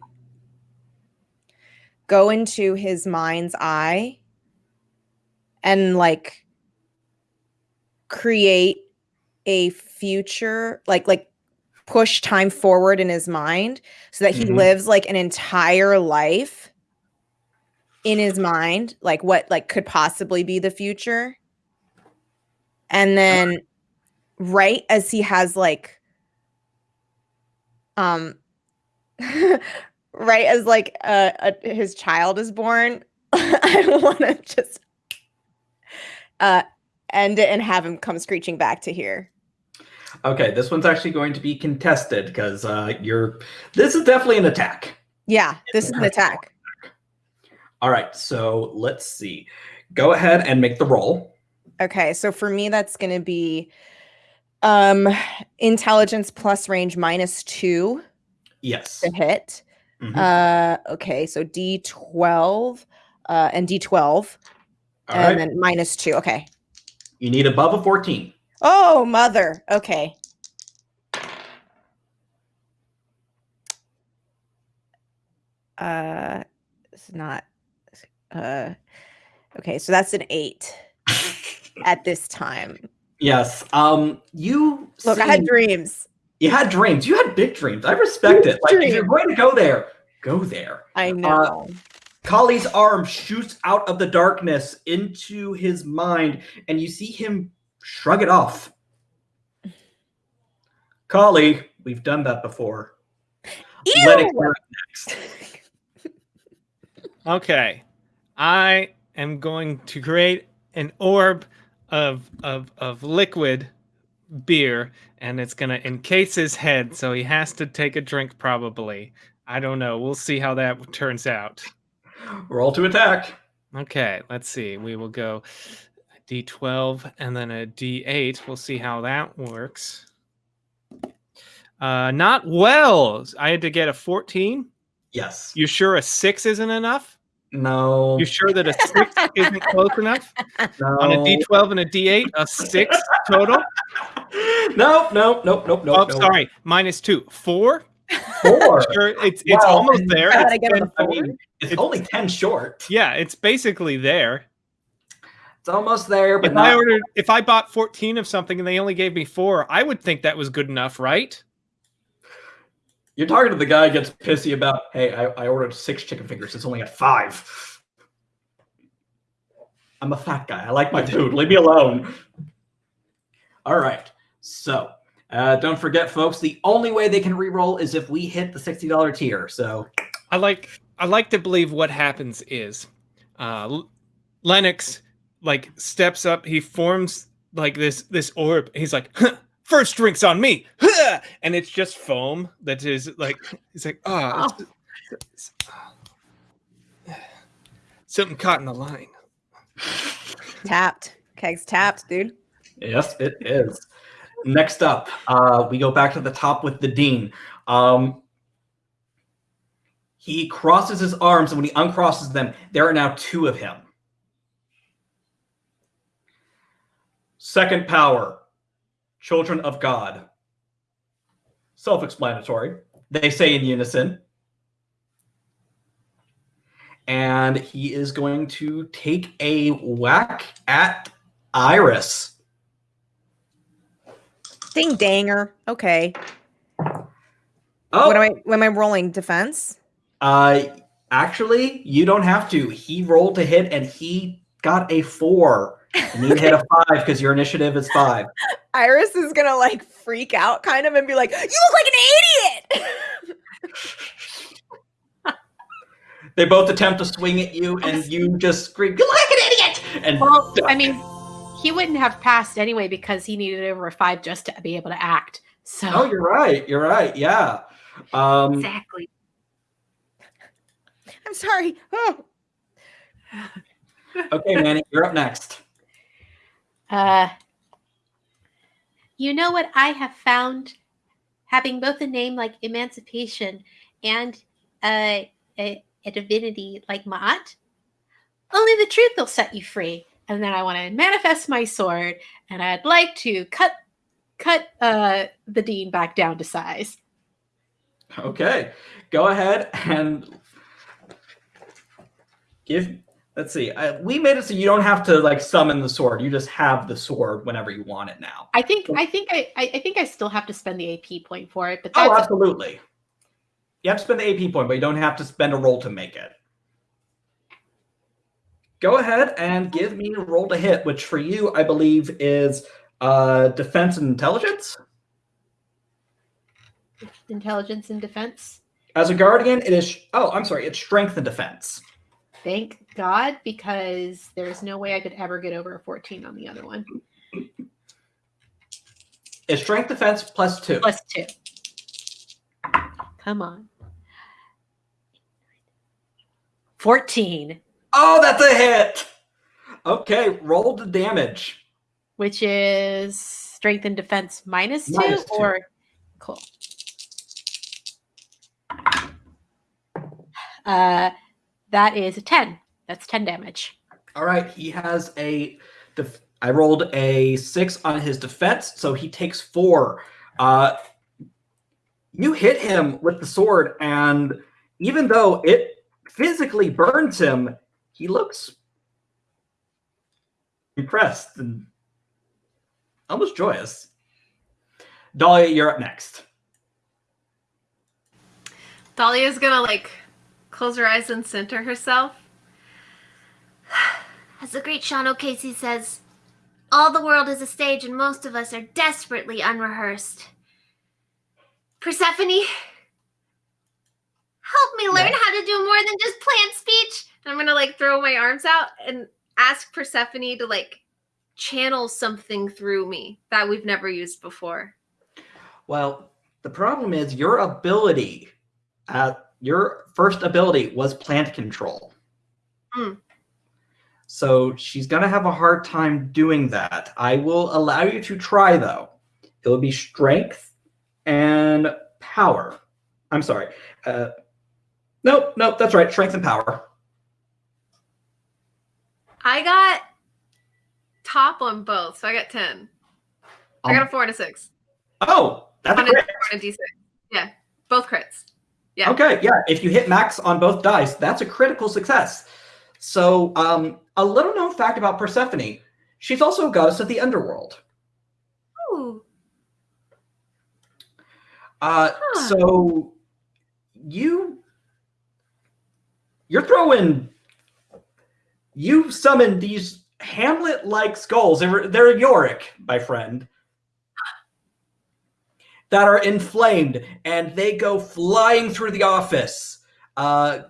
go into his mind's eye and like create a future like like push time forward in his mind so that he Mhm. lives like an entire life in his mind like what like could possibly be the future and then right as he has like um right as like uh, uh his child is born i want to just uh end it and have him come screeching back to here Okay, this one's actually going to be contested because uh, you're. This is definitely an attack. yeah this is an attack All right, so let's see. Go ahead and make the roll. Okay, so for me that's going to be um intelligence plus range minus 2 Yes. to hit. Mhm. Uh okay, so D12 uh and D12 All and right. then minus 2. Okay. You need above a 14. Oh, mother. Okay. Uh it's not uh okay, so that's an 8 at this time. Yes. Um. You Look, I had dreams. you had dreams. You had big dreams. I respect it. Like if you're going to go there, go there. I know. Kali's arm shoots out of the darkness into his mind, and you see him shrug it off. Kali, we've done that before. Lennox, Ew! you're up next. Okay. I am going to create an orb of of of liquid beer and it's going to encase his head so he has to take a drink probably. I don't know. We'll see how that turns out. Roll to attack. Okay, let's see. We will go a D12 and then a D8. We'll see how that works. Uh not well. I had to get a 14. Yes. You sure a 6 isn't enough? No. You sure that a 6 isn't close enough? no. On a D12 and a D8, a 6 total? No, no, nope, nope, nope. oh, nope. sorry. Minus 2. 4? Four. Sure, it's it's Wow. almost there. How did It's I get on 10 the I four? mean, It's, It's- only 10 short. yeah, it's basically there. It's almost there, but If I ordered if I bought 14 of something and they only gave me 4, I would think that was good enough, right? You're talking to the guy who gets pissy about, hey, I, I ordered six chicken fingers. It's only at five. I'm a fat guy. I like my food. Leave me alone. All right. So uh, don't forget, folks, the only way they can re-roll is if we hit the $60 tier. So I like I like to believe what happens is uh Lennox like steps up, he forms like this this orb. He's like, huh, first drinks on me. Huh! And it's just foam that is like he's like, oh, it's- it's- something caught in the line. Tapped. Kegs tapped, dude. Yes, it is. Next up, uh, we go back to the top with the dean. Um, he crosses his arms, and when he uncrosses them, there are now two of him. Second power, children of God. Self explanatory. They say in unison. and he is going to take a whack at Iris. Ding danger. Okay. Oh, What am I? What am I rolling? Defense. Uh, actually, you don't have to. He rolled to hit, and he got a four. And you hit a five because your initiative is five. Iris is gonna like freak out, kind of, and be like, "You look like an idiot." They both attempt to swing at you, and you just scream, "You look like an idiot!" And Well, I mean, he wouldn't have passed anyway because he needed over a five just to be able to act. So oh, you're right. You're right. Yeah. Um, Exactly. I'm sorry. Oh. okay, Manny, you're up next. Uh, you know what I have found? Having both a name like Emancipation and a, a, a divinity like Ma'at, only the truth will set you free. And then I want to manifest my sword, and I'd like to cut cut uh, the dean back down to size. Okay, go ahead and give. Let's see. I, we made it so you don't have to like summon the sword. You just have the sword whenever you want it now. I think I think I, I think I still have to spend the AP point for it, but that's Oh, absolutely. You have to spend the AP point, but you don't have to spend a roll to make it. Go ahead and give me a roll to hit, which for you, I believe, is uh, defense and intelligence. intelligence and defense. As a guardian, it is. Oh, I'm sorry. It's strength and defense. Thank God, because there's no way I could ever get over a 14 on the other one. It's strength defense plus two. Plus two. Come on. 14, Oh, that's a hit. Okay, roll the damage. which is strength and defense minus two, Minus two. or cool. Uh, that is a 10. That's 10 damage. All right, he has a. Def- I rolled a six on his defense, so he takes four. Uh, you hit him with the sword, and even though it physically burns him, he looks impressed and almost joyous. Dahlia, you're up next. Dahlia's gonna like close her eyes and center herself. As the great Sean O'Casey says, all the world is a stage and most of us are desperately unrehearsed. Persephone, Help me learn Yeah. how to do more than just plant speech. And I'm gonna like throw my arms out and ask Persephone to like channel something through me that we've never used before. Well, the problem is your ability, uh, your first ability was plant control. Hmm. So she's going to have a hard time doing that. I will allow you to try, though. It will be strength and power. I'm sorry. Uh, nope, nope, that's right. Strength and power. I got top on both, so I got 10. I got a four and a six. Oh, that's a On a, crit. on a d6. Yeah, both crits. Yeah. Okay, yeah. If you hit max on both dice, that's a critical success. So, um, a little known fact about Persephone: she's also a goddess of the underworld. Ooh. Uh, Huh. so you you're throwing you summon these Hamlet-like skulls. They're, they're Yorick, my friend, that are inflamed, and they go flying through the office. Uh,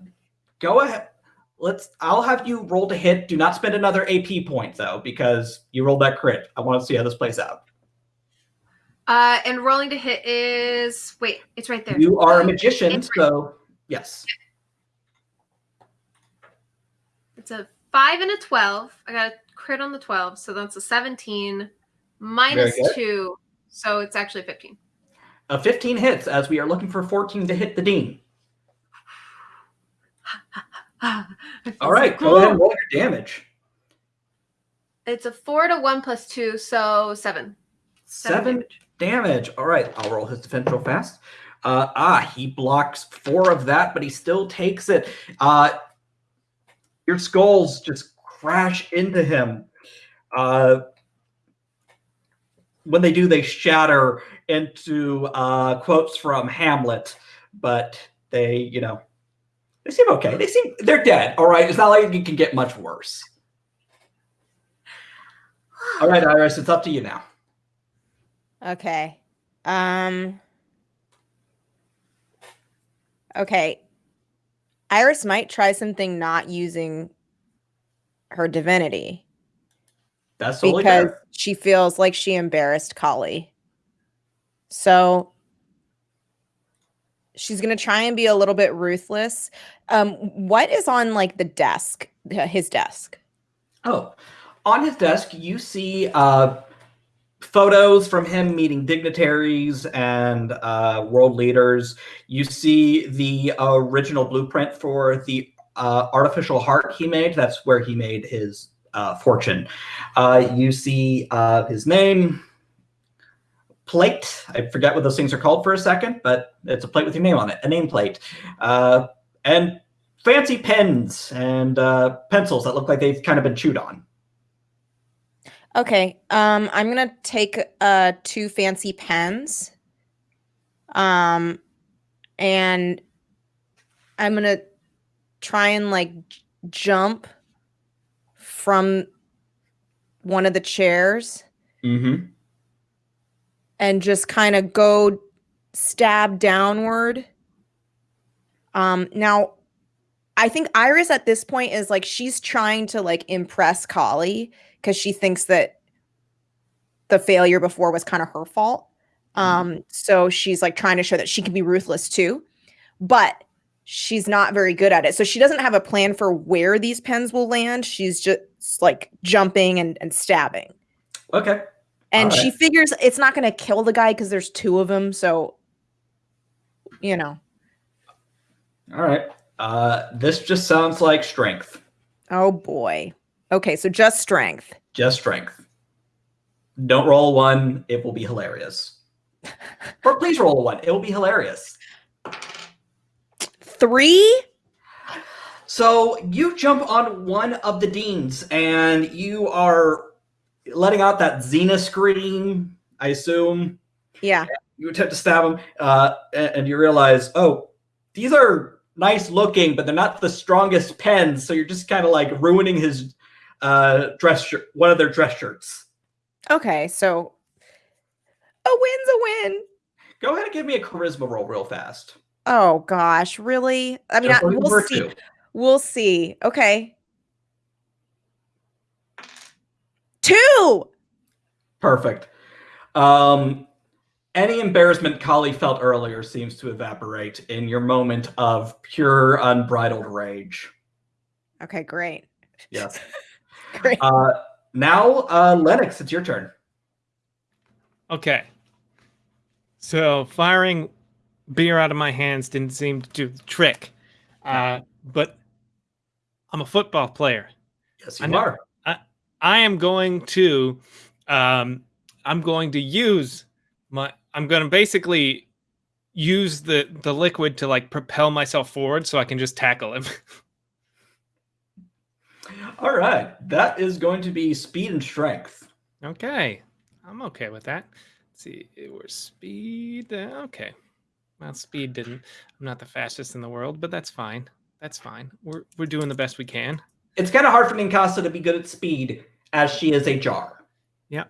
go ahead. Let's. I'll have you roll to hit. Do not spend another AP point though, because you rolled that crit. I want to see how this plays out. Uh, and rolling to hit is wait, it's right there. You are a magician, And- so yes. It's a five and a twelve. I got a crit on the twelve, so that's a seventeen minus two, so it's actually fifteen. A 15 hits as we are looking for 14 to hit the dean. All right, go ahead and roll your damage. It's a four to one plus two, so seven. Seven damage. All right, I'll roll his defense real fast. Uh, ah, he blocks four of that, but he still takes it. Uh, your skulls just crash into him. Uh, when they do, they shatter into uh, quotes from Hamlet, but they, you know, they seem okay. They seem they're dead. All right, it's not like it can get much worse. All right, Iris, it's up to you now. Okay. Um Okay. Iris might try something not using her divinity That's because she feels like she embarrassed Kali. So she's going to try and be a little bit ruthless. Um what is on like the desk, his desk? Oh, on his desk, you see uh, photos from him meeting dignitaries and uh, world leaders. You see the original blueprint for the uh, artificial heart he made. That's where he made his uh, fortune. Uh, you see uh, his name, plate. I forget what those things are called for a second, but it's a plate with your name on it, a nameplate. Uh, and fancy pens and uh, pencils that look like they've kind of been chewed on. Okay. Um, I'm gonna take uh two fancy pens. Um, and I'm gonna try and like jump from one of the chairs Mm-hmm. And just kind of go stab downward. Um, now I think Iris at this point is like she's trying to like impress Kali because she thinks that the failure before was kind of her fault. Um, so she's like trying to show that she can be ruthless too, but she's not very good at it. So she doesn't have a plan for where these pens will land. She's just like jumping and, and stabbing. Okay. And All she figures it's not going to kill the guy because there's two of them. So, you know, All right. Uh, this just sounds like strength. oh boy. Okay, so just strength. Just strength. Don't roll one. It will be hilarious. or please roll one. It will be hilarious. Three? So you jump on one of the deans and you are letting out that Xena scream, I assume. Yeah. You attempt to stab him, uh, and, and you realize, oh, these are nice looking, but they're not the strongest pens. So you're just kind of like ruining his uh, dress shirt, one of their dress shirts. Okay, so a win's a win. Go ahead and give me a charisma roll real fast. Oh gosh, really? I mean, I, we'll see. two. We'll see. Okay. Two. Perfect. Um, any embarrassment Kali felt earlier seems to evaporate in your moment of pure, unbridled rage. Okay, great. Yes. Great. Uh, now, uh, Lennox, it's your turn. Okay. So firing beer out of my hands didn't seem to do the trick. Uh, but I'm a football player. Yes, I you know. are. I am going to um I'm going to use my I'm going to basically use the the liquid to like propel myself forward so I can just tackle him. All right. That is going to be speed and strength. okay. I'm okay with that. Let's see. It was speed. uh, Okay. Well, speed didn't. I'm not the fastest in the world, but that's fine. That's fine. We're we're doing the best we can. It's kind of hard for Ninkasi to be good at speed as she is a jar. Yeah.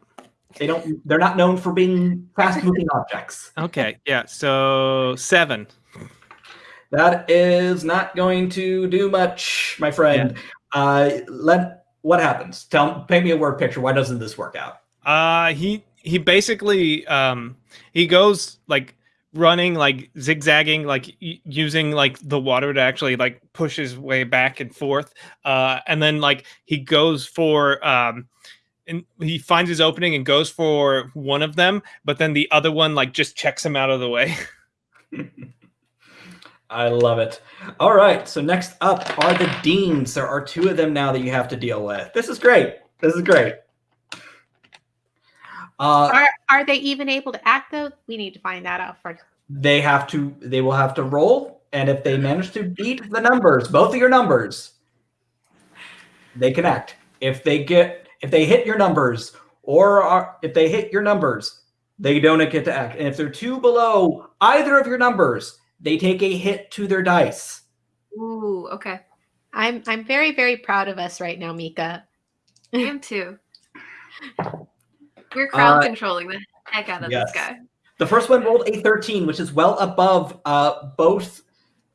They don't. They're not known for being fast-moving objects. Okay. Yeah. So 7. That is not going to do much, my friend. Uh, let what happens? Tell, paint me a word picture. Why doesn't this work out? Uh he he basically um he goes like running like zigzagging like using like the water to actually like push his way back and forth uh and then like he goes for um and he finds his opening and goes for one of them but then the other one like just checks him out of the way I love it. All right. So next up are the deans. There are two of them now that you have to deal with. This is great. This is great. Uh, Are are they even able to act though? We need to find that out first. they have to. They will have to roll, and if they manage to beat the numbers, both of your numbers, they can act. If they get if they hit your numbers or are, if they hit your numbers, they don't get to act. And if they're two below either of your numbers, they take a hit to their dice. Ooh, okay. I'm I'm very very proud of us right now, Mika. I am too. We're crowd Uh, controlling the heck out of yes. this guy. The first one rolled a 13, which is well above uh, both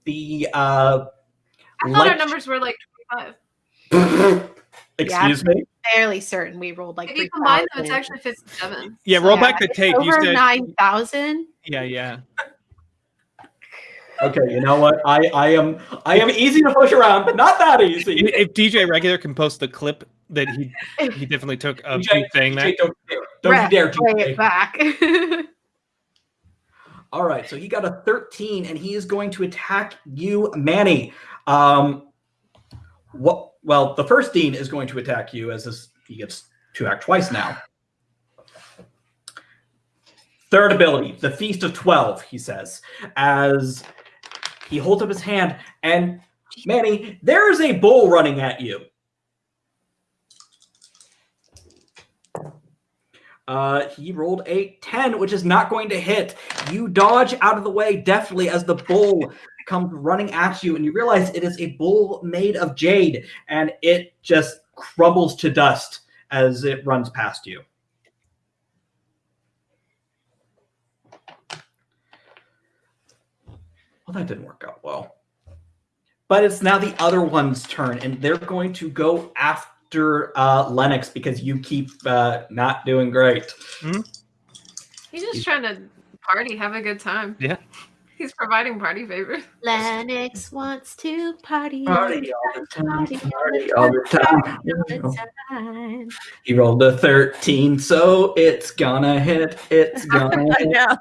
the uh, I thought our numbers were like 25. Excuse me. Fairly certain we rolled like If you combine them, it's actually 57. Yeah, So- roll back the tape. You over said, nine thousand. yeah, yeah. Okay, you know what? I I am I am easy to push around, but not that easy. If DJ Regular can post the clip that he he definitely took of DJ you saying that. DJ, don't dare, don't you dare, Play it back. All right, so he got a 13, and he is going to attack you, Manny. Um, what? Well, the first Dean is going to attack you as this he gets to act twice now. Third ability, the Feast of Twelve. He says as he holds up his hand, and Manny, there is a bull running at you. Uh, he rolled a 10, which is not going to hit. You dodge out of the way deftly as the bull comes running at you, and you realize it is a bull made of jade, and it just crumbles to dust as it runs past you. Well, that didn't work out well. But it's now the other one's turn, and they're going to go after uh, Lennox because you keep uh, not doing great. He's just trying to party, have a good time. Yeah. He's providing party favors. Lennox wants to party. Party all the time, Party party all the time. All the time. He rolled a 13, so it's gonna hit. It's gonna I hit.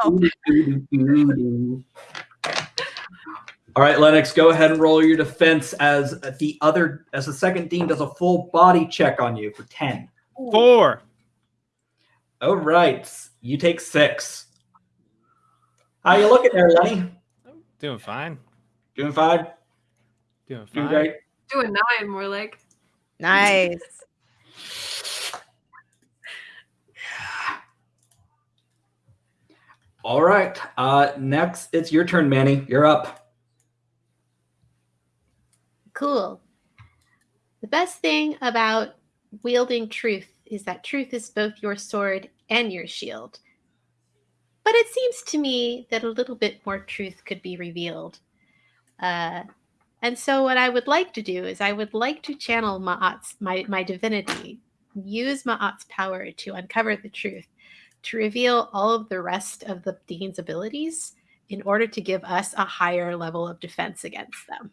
All right, Lennox, go ahead and roll your defense as the other, as the second dean does a full body check on you for 10. Four. All right, you take six. How you looking there, Lenny? Doing fine. Doing fine? Doing Doing fine. great? Do a nine, more like. Nice. All right, uh, next it's your turn, Manny. You're up. Cool. The best thing about wielding truth is that truth is both your sword and your shield. But it seems to me that a little bit more truth could be revealed. Uh, and so, what I would like to do is, I would like to channel Ma'at's, my, my divinity, use Ma'at's power to uncover the truth, to reveal all of the rest of the Dean's abilities in order to give us a higher level of defense against them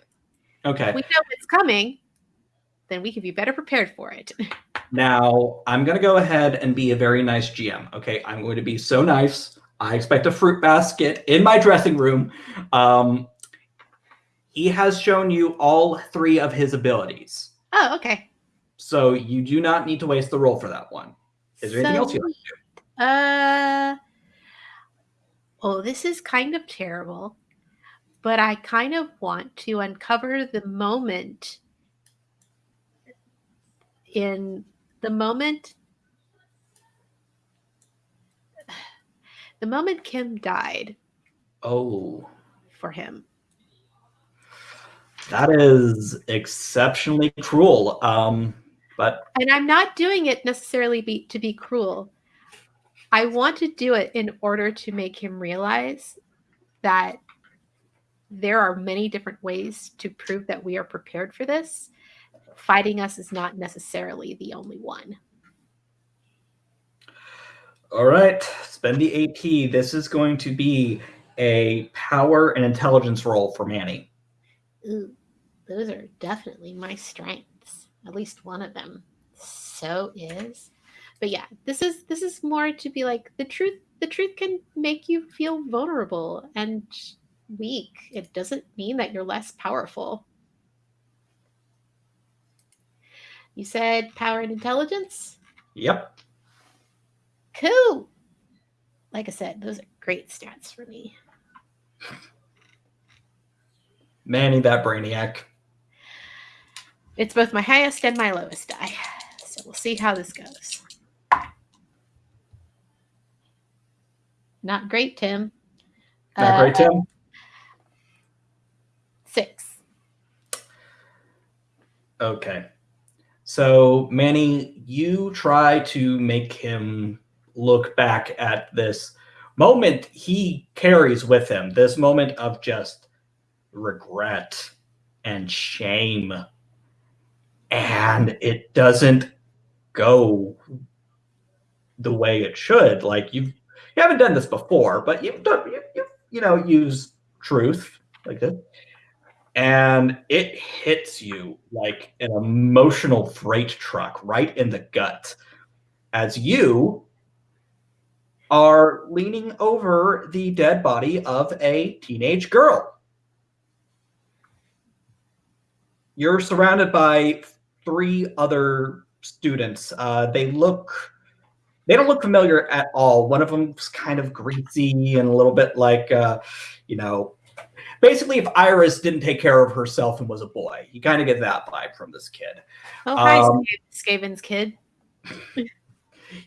Okay. If we know it's coming, then we can be better prepared for it. Now, I'm going to go ahead and be a very nice GM. Okay. I'm going to be so nice. I expect a fruit basket in my dressing room. Um, he has shown you all three of his abilities. Oh, okay. So you do not need to waste the roll for that one. Is there anything else you'd like to do? Uh oh, this is kind of terrible, but I kind of want to uncover the moment in the moment the moment Kim died Oh, for him. that is exceptionally cruel. Um, but and I'm not doing it necessarily be, to be cruel. I want to do it in order to make him realize that there are many different ways to prove that we are prepared for this. Fighting us is not necessarily the only one. all right, spend the AP. This is going to be a power and intelligence role for Manny. Ooh, those are definitely my strengths. At least one of them. So is. But yeah, this is this is more to be like the truth the truth can make you feel vulnerable and weak. It doesn't mean that you're less powerful. You said power and intelligence? Yep. Cool. Like I said, those are great stats for me. Manny, that brainiac. It's both my highest and my lowest die. So we'll see how this goes. Not great, Tim. Not great, Uh, Tim. Six. Okay. So, Manny, you try to make him look back at this moment he carries with him, this moment of just regret and shame. And it doesn't go the way it should. Like you've you haven't done this before, but you've done you, you, you know use truth like this and it hits you like an emotional freight truck right in the gut as you are leaning over the dead body of a teenage girl. You're surrounded by three other students. Uh, they look, they don't look familiar at all. One of them's kind of greasy and a little bit like, uh, you know, basically if Iris didn't take care of herself and was a boy. You kind of get that vibe from this kid. Oh, hi, Um, Skaven's kid.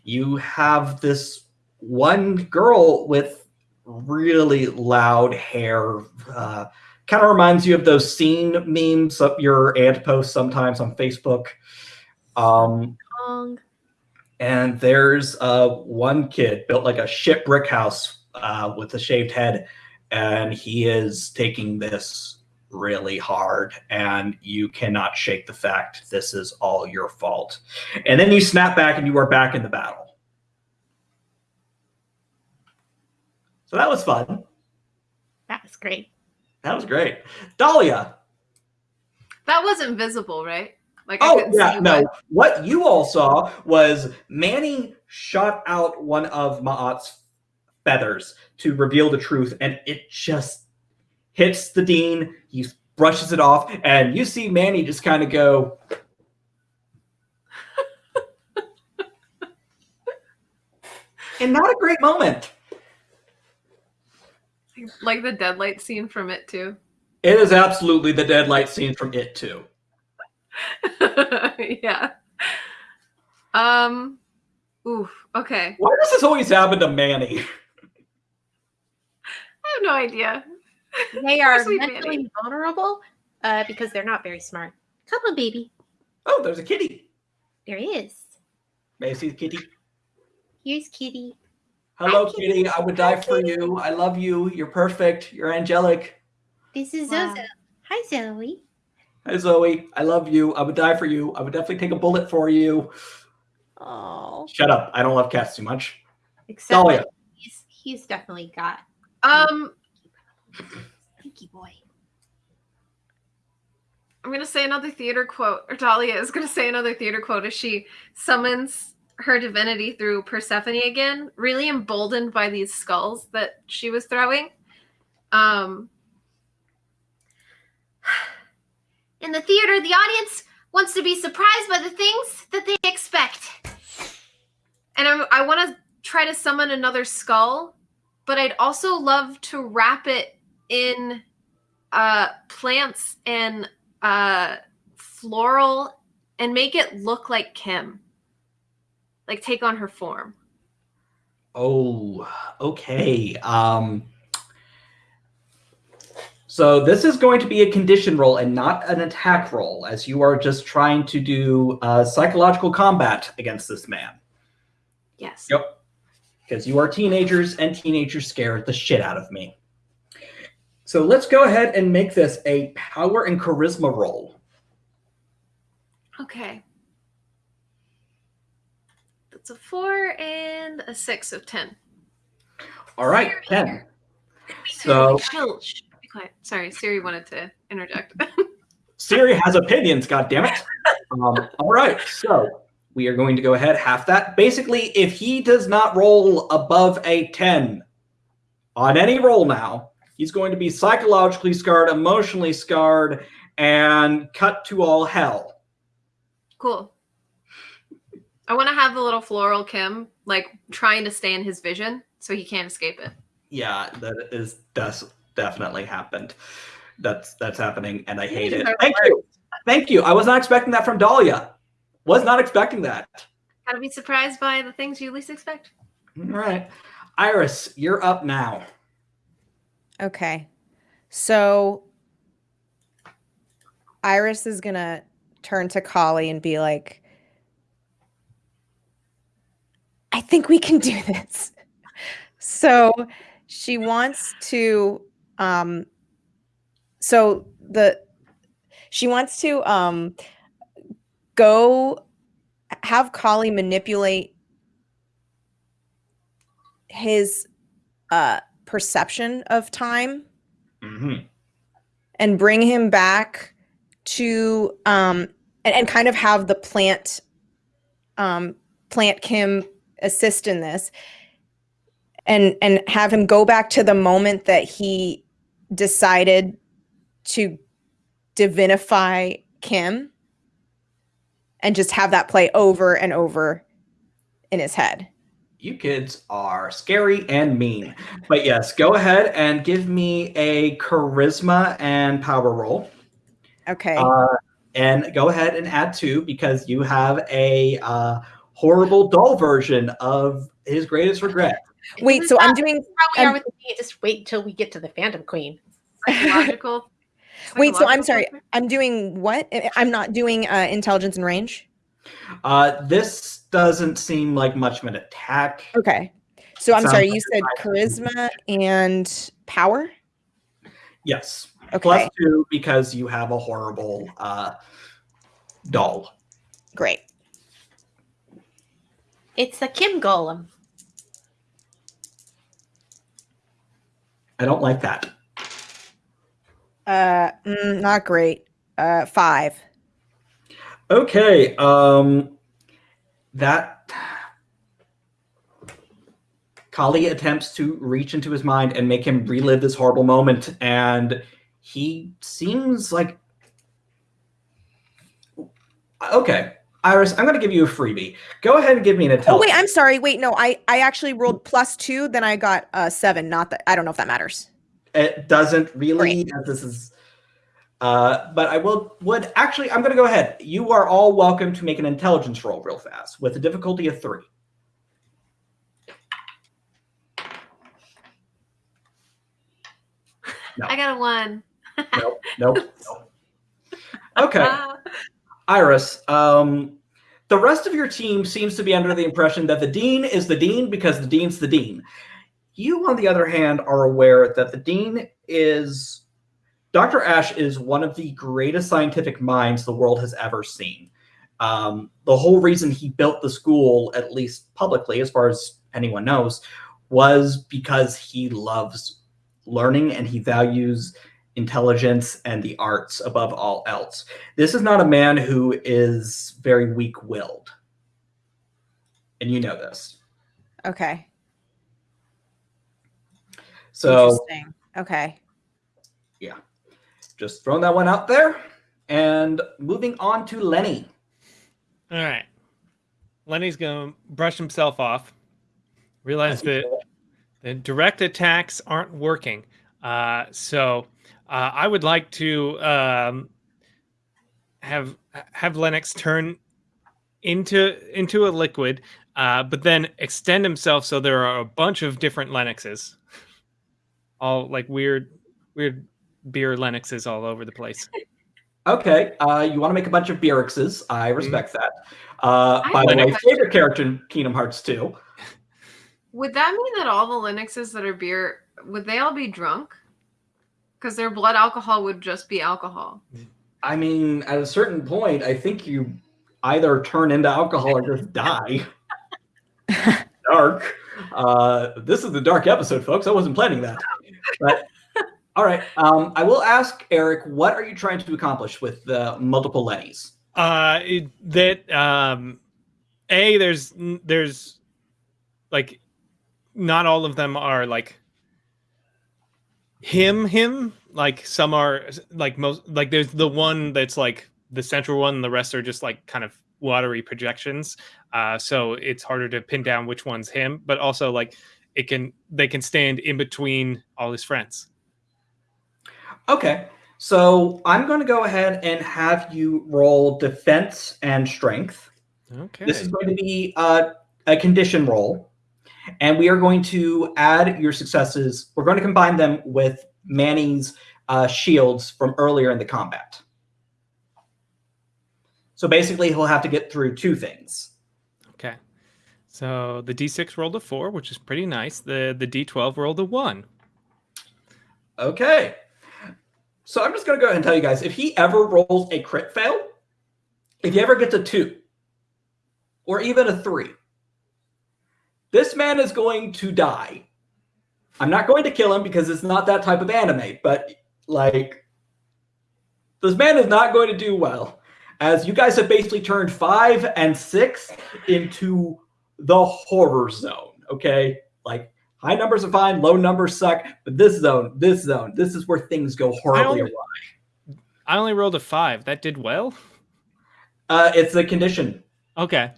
You have this one girl with really loud hair. Uh, kind of reminds you of those scene memes up your aunt posts sometimes on Facebook. Um, and there's uh, one kid built like a shit brick house uh, with a shaved head, and he is taking this really hard, and you cannot shake the fact this is all your fault. And then you snap back, and you are back in the battle. So that was fun. That was great. That was great, Dahlia. That wasn't visible, right? Like Oh couldn't yeah, see no. what- What you all saw was Manny shot out one of Ma'at's feathers to reveal the truth, and it just hits the dean. He brushes it off, and you see Manny just kind of go. and not a great moment. like the deadlight scene from it too. It is absolutely the deadlight scene from It too. yeah. Um. Oof. Okay. Why does this always happen to Manny? I have no idea. They are sweet mentally Manny. vulnerable uh, because they're not very smart. Come on, baby. Oh, there's a kitty. There he is. May I see the kitty? Here's Kitty. Hello, Hi, Kitty. I would die for you. I love you. You're perfect. You're angelic. This is Wow. Zozo. Hi, Zoe. Hi, Zoe. I love you. I would die for you. I would definitely take a bullet for you. Oh. Shut up. I don't love cats too much. Except he's, he's definitely got Um. Pinky boy. I'm gonna say another theater quote, or Dahlia is gonna say another theater quote as she summons her divinity through Persephone again, really emboldened by these skulls that she was throwing. Um, In the theater, the audience wants to be surprised by the things that they expect. and I'm, I want to try to summon another skull, but I'd also love to wrap it in uh, plants and uh, floral and make it look like Kim, like take on her form. Oh, okay. Um, so this is going to be a condition roll and not an attack roll, as you are just trying to do uh, psychological combat against this man. Yes. Yep. Because you are teenagers, and teenagers scare the shit out of me. So let's go ahead and make this a power and charisma roll. Okay. That's a four and a six of ten. All right, Siri. 10. So Chill. Be quiet. Sorry, Siri wanted to interject. Siri has opinions, God damn it! Um, all right, so we are going to go ahead half that. Basically, if he does not roll above a 10 on any roll now, he's going to be psychologically scarred, emotionally scarred, and cut to all hell. cool. I want to have the little floral Kim like trying to stay in his vision so he can't escape it. Yeah, that is that's definitely happened. That's that's happening, and I hate it. Thank you. Thank you. I was not expecting that from Dahlia. Was not expecting that. Gotta be surprised by the things you least expect. All right. Iris, you're up now. Okay. So Iris is going to turn to Kali and be like, I think we can do this. So she wants to um so the she wants to um go have Kali manipulate his uh perception of time hmm and bring him back to um and, and kind of have the plant um plant kim assist in this and and have him go back to the moment that he decided to divinify kim and just have that play over and over in his head You kids are scary and mean. But yes, go ahead and give me a charisma and power roll. okay Uh, and go ahead and add two because you have a uh, horrible doll version of his greatest regret. wait so i'm doing How we Um, are with the Just wait till we get to the Phantom Queen. Psychological. Wait, so I'm sorry. i'm doing what I- i'm not doing uh intelligence and range Uh, this doesn't seem like much of an attack. Okay. So I'm Sounds sorry, like you said charisma and power? Yes, Okay. plus two because you have a horrible uh, doll. Great. It's a Kim Golem. I don't like that. Uh mm, not great. Uh 5. Okay, um, that Kali attempts to reach into his mind and make him relive this horrible moment, and he seems like okay. Iris, I'm going to give you a freebie. Go ahead and give me an Oh wait, I'm sorry. Wait, no. I I actually rolled plus 2, then I got uh 7. Not that I don't know if that matters. It doesn't really, as this is. Uh, but I will would actually. I'm going to go ahead. You are all welcome to make an intelligence roll real fast with a difficulty of three. I got a one. Nope. Nope. nope. Okay. Iris, um, the rest of your team seems to be under the impression that the dean is the dean because the dean's the dean. You, on the other hand, are aware that the dean is Dr. Ash is one of the greatest scientific minds the world has ever seen. Um, the whole reason he built the school, at least publicly, as far as anyone knows, was because he loves learning and he values intelligence and the arts above all else. This is not a man who is very weak willed. And you know this. Okay. So Interesting. Okay. Yeah. Just throwing that one out there. And moving on to Lenny. All right. Lenny's going to brush himself off, realize that the direct attacks aren't working. Uh, so uh, I would like to um, have have Lennox turn into into a liquid, uh, but then extend himself so there are a bunch of different Lennoxes, all like weird weird beer Lennoxes all over the place. Okay, uh, you want to make a bunch of Beerixes. I respect that. Uh, I by the way, like- favorite character in Kingdom Hearts 2. Would that mean that all the Lennoxes that are beer would they all be drunk? Because their blood alcohol would just be alcohol. I mean, at a certain point, I think you either turn into alcohol or just die. dark. Uh, this is the dark episode, folks. I wasn't planning that. But all right. Um, I will ask Eric, what are you trying to accomplish with the multiple Lennys? Uh, it, that um, a there's there's like not all of them are like him him like some are like most like there's the one that's like the central one and the rest are just like kind of watery projections uh so it's harder to pin down which one's him but also like it can they can stand in between all his friends Okay. So I'm going to go ahead and have you roll defense and strength. Okay. This is going to be uh, a condition roll, and we are going to add your successes. We're going to combine them with Manny's uh, shields from earlier in the combat. So basically, he'll have to get through two things. So the D6 rolled a four, which is pretty nice. The the D12 rolled a one. Okay. So I'm just going to go ahead and tell you guys if he ever rolls a crit fail, if he ever gets a two or even a three, this man is going to die. I'm not going to kill him because it's not that type of anime, but like, this man is not going to do well. As you guys have basically turned five and six into the horror zone, okay? Like, high numbers are fine, low numbers suck, but this zone, this zone, this is where things go horribly only- awry. I only rolled a five. That did well. Uh, it's a condition. Okay.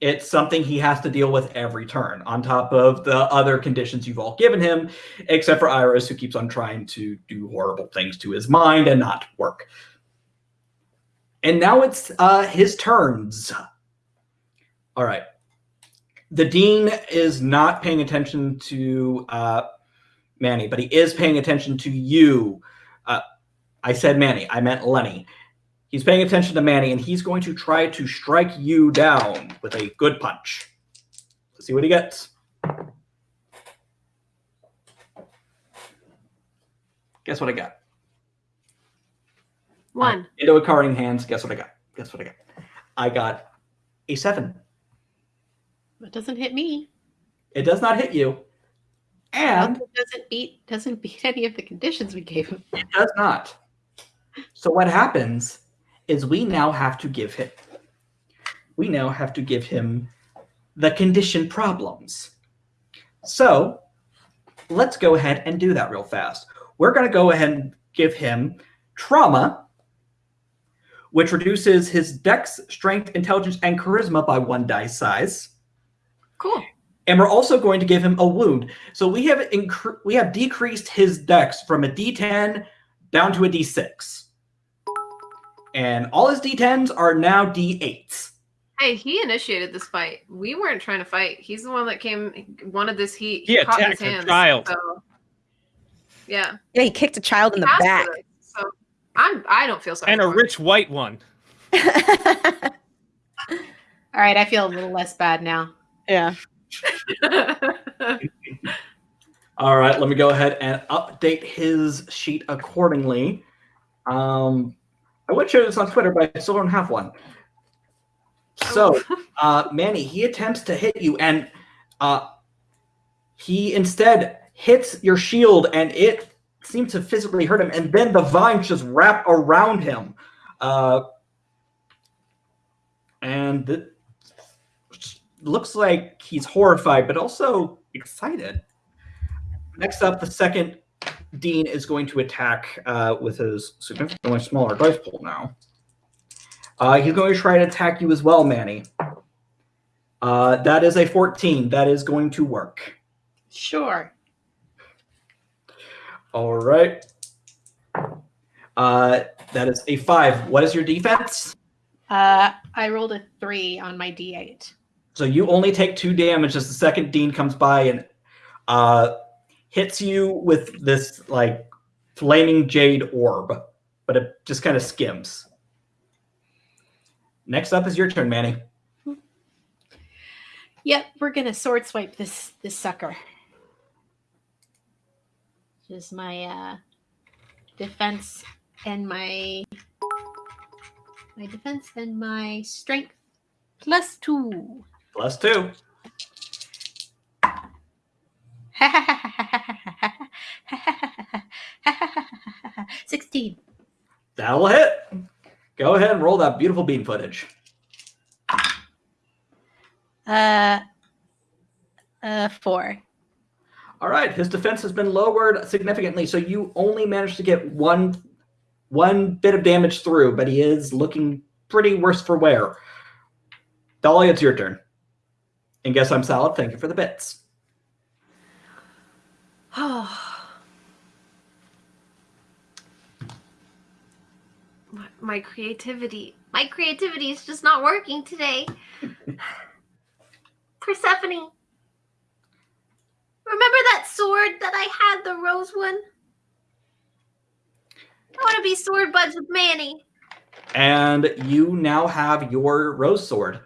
It's something he has to deal with every turn, on top of the other conditions you've all given him, except for Iris, who keeps on trying to do horrible things to his mind and not work. And now it's uh, his turns. All right. The dean is not paying attention to uh, Manny, but he is paying attention to you. Uh, I said Manny, I meant Lenny. He's paying attention to Manny, and he's going to try to strike you down with a good punch. Let's see what he gets. Guess what I got? One. Into a card in hands. Guess what I got? Guess what I got? I got a seven. It doesn't hit me. It does not hit you, and it doesn't beat doesn't beat any of the conditions we gave him. It does not. So what happens is we now have to give him we now have to give him the condition problems. So let's go ahead and do that real fast. We're going to go ahead and give him trauma, which reduces his dex, strength, intelligence, and charisma by one dice size. Cool. And we're also going to give him a wound. So we have incre- we have decreased his dex from a D10 down to a D6. And all his D10s are now D8s. Hey, he initiated this fight. We weren't trying to fight. He's the one that came, wanted this heat. He caught attacked his a child. So, yeah. Yeah, he kicked a child in the back. this, So I'm. I don't feel sorry. And a for him. rich white one. All right, I feel a little less bad now. Yeah. All right, let me go ahead and update his sheet accordingly. Um, I would share this on Twitter, but I still don't have one. So, uh, Manny, he attempts to hit you, and uh, he instead hits your shield, and it seems to physically hurt him. And then the vines just wrap around him, uh, and it looks like he's horrified, but also excited. Next up, the second Dean is going to attack uh, with his significantly smaller dice pool now. Uh, he's going to try to attack you as well, Manny. Uh, that is a 14. That is going to work. Sure. All right. Uh, that is a five. What is your defense? Uh, I rolled a three on my d8. So you only take two damage as the second Dean comes by and uh, hits you with this like flaming jade orb, but it just kind of skims. Next up is your turn, Manny. Yep, we're gonna sword swipe this this sucker. Just my uh, defense and my my defense and my strength plus two. Plus two. Sixteen. That'll hit. Go ahead and roll that beautiful bean footage. Uh, uh, four. All right, his defense has been lowered significantly, so you only managed to get one one bit of damage through, but he is looking pretty worse for wear. Dolly, it's your turn. And guess I'm solid. Thank you for the bits. my, my creativity. My creativity is just not working today. Persephone. Remember that sword that I had, the rose one? I want to be sword buds with Manny. And you now have your rose sword.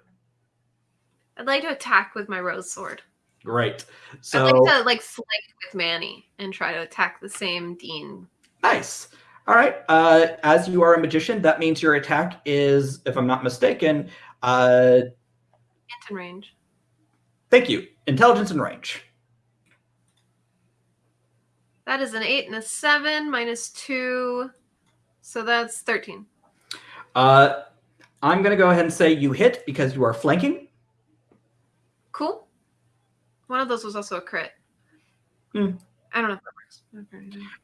I'd like to attack with my rose sword. Great. So I'd like to like flank with Manny and try to attack the same Dean. nice. All right. Uh, as you are a magician, that means your attack is, if I'm not mistaken, uh, Anton range. thank you, intelligence and range. That is an eight and a seven minus two. So that's 13. Uh, I'm going to go ahead and say you hit because you are flanking. Cool. One of those was also a crit. Hmm. I don't know if that works.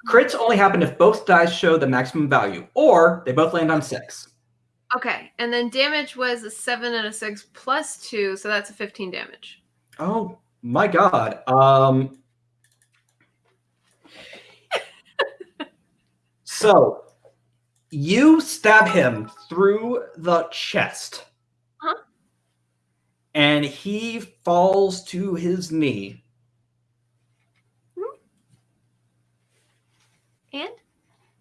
Crits only happen if both dice show the maximum value, or they both land on six. Okay, and then damage was a seven and a six plus two, so that's a 15 damage. Oh my god. Um So you stab him through the chest. And he falls to his knee. And?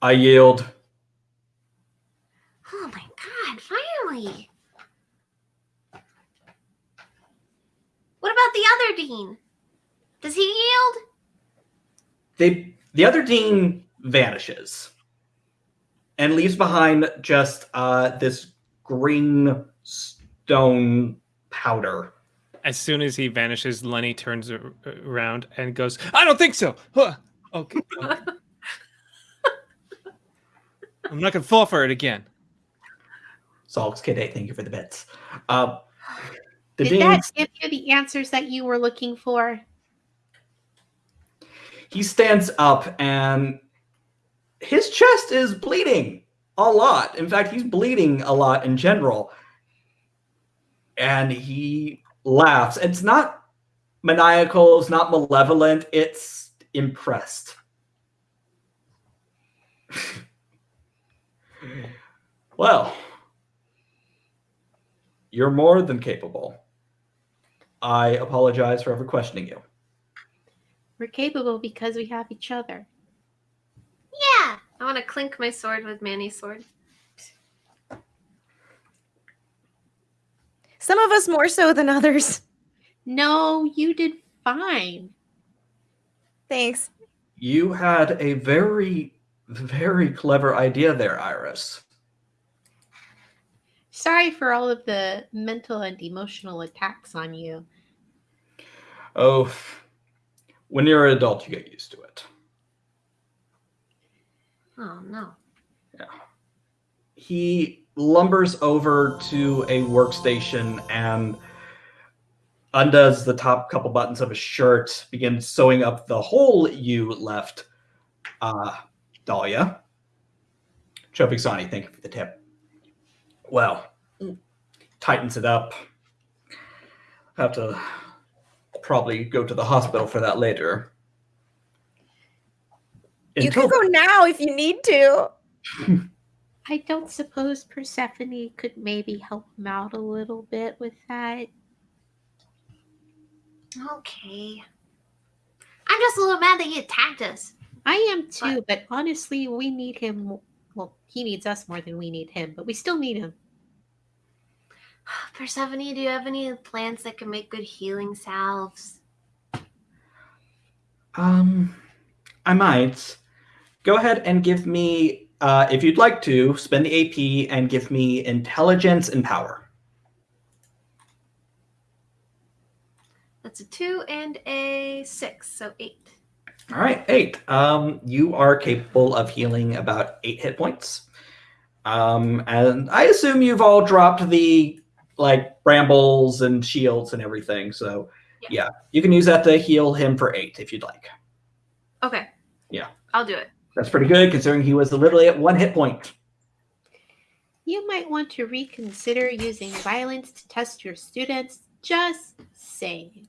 I yield. Oh my god, finally. What about the other Dean? Does he yield? They the other dean vanishes and leaves behind just uh this green stone powder. As soon as he vanishes, Lenny turns around and goes, "I don't think so." Huh. Okay. I'm not gonna fall for it again. Salks Kid 8, thank you for the bits. Uh, the Did Dean, that give you the answers that you were looking for? he stands up and his chest is bleeding a lot. In fact, he's bleeding a lot in general. And he laughs. It's not maniacal, it's not malevolent, it's impressed. well, you're more than capable. I apologize for ever questioning you. We're capable because we have each other. Yeah. I want to clink my sword with Manny's sword. Some of us more so than others. No, you did fine. Thanks. You had a very, very clever idea there, Iris. Sorry for all of the mental and emotional attacks on you. Oh, when you're an adult, you get used to it. Oh no. Yeah. He lumbers over to a workstation and undoes the top couple buttons of his shirt, begins sewing up the hole you left, uh, Dahlia. Chopiksani, thank you for the tip. Well, tightens it up. Have to probably go to the hospital for that later. You can go now if you need to. I don't suppose Persephone could maybe help him out a little bit with that. Okay. I'm just a little mad that he attacked us. I am too, but honestly, we need him. Well, he needs us more than we need him, but we still need him. Persephone, do you have any plants that can make good healing salves? Um, I might. Go ahead and give me, uh, if you'd like to, spend the AP and give me intelligence and power. That's a two and a six, so eight. All right, eight. Um, you are capable of healing about eight hit points. Um, and I assume you've all dropped the like brambles and shields and everything. So Yeah. yeah, you can use that to heal him for eight if you'd like. Okay. Yeah. I'll do it. That's pretty good considering he was literally at one hit point. You might want to reconsider using violence to test your students. Just saying.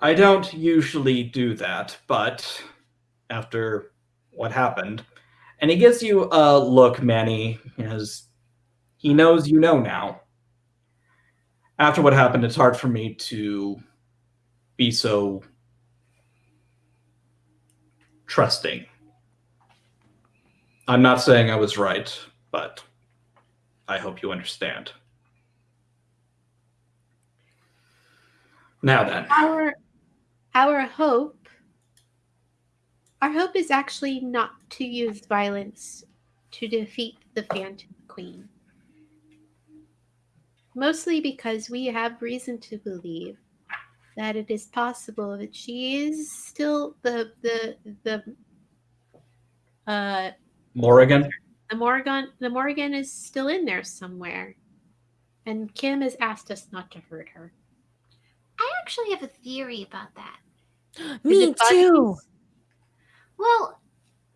I don't usually do that, but after what happened, And he gives you a look, Manny, as he knows you know now. After what happened, it's hard for me to be so trusting. I'm not saying I was right, but I hope you understand. Now then. Our our hope our hope is actually not to use violence to defeat the Phantom Queen. Mostly because we have reason to believe that it is possible that she is still the the the uh Morrigan? the Morrigan the Morrigan is still in there somewhere. And Kim has asked us not to hurt her. I actually have a theory about that. Me too. Well,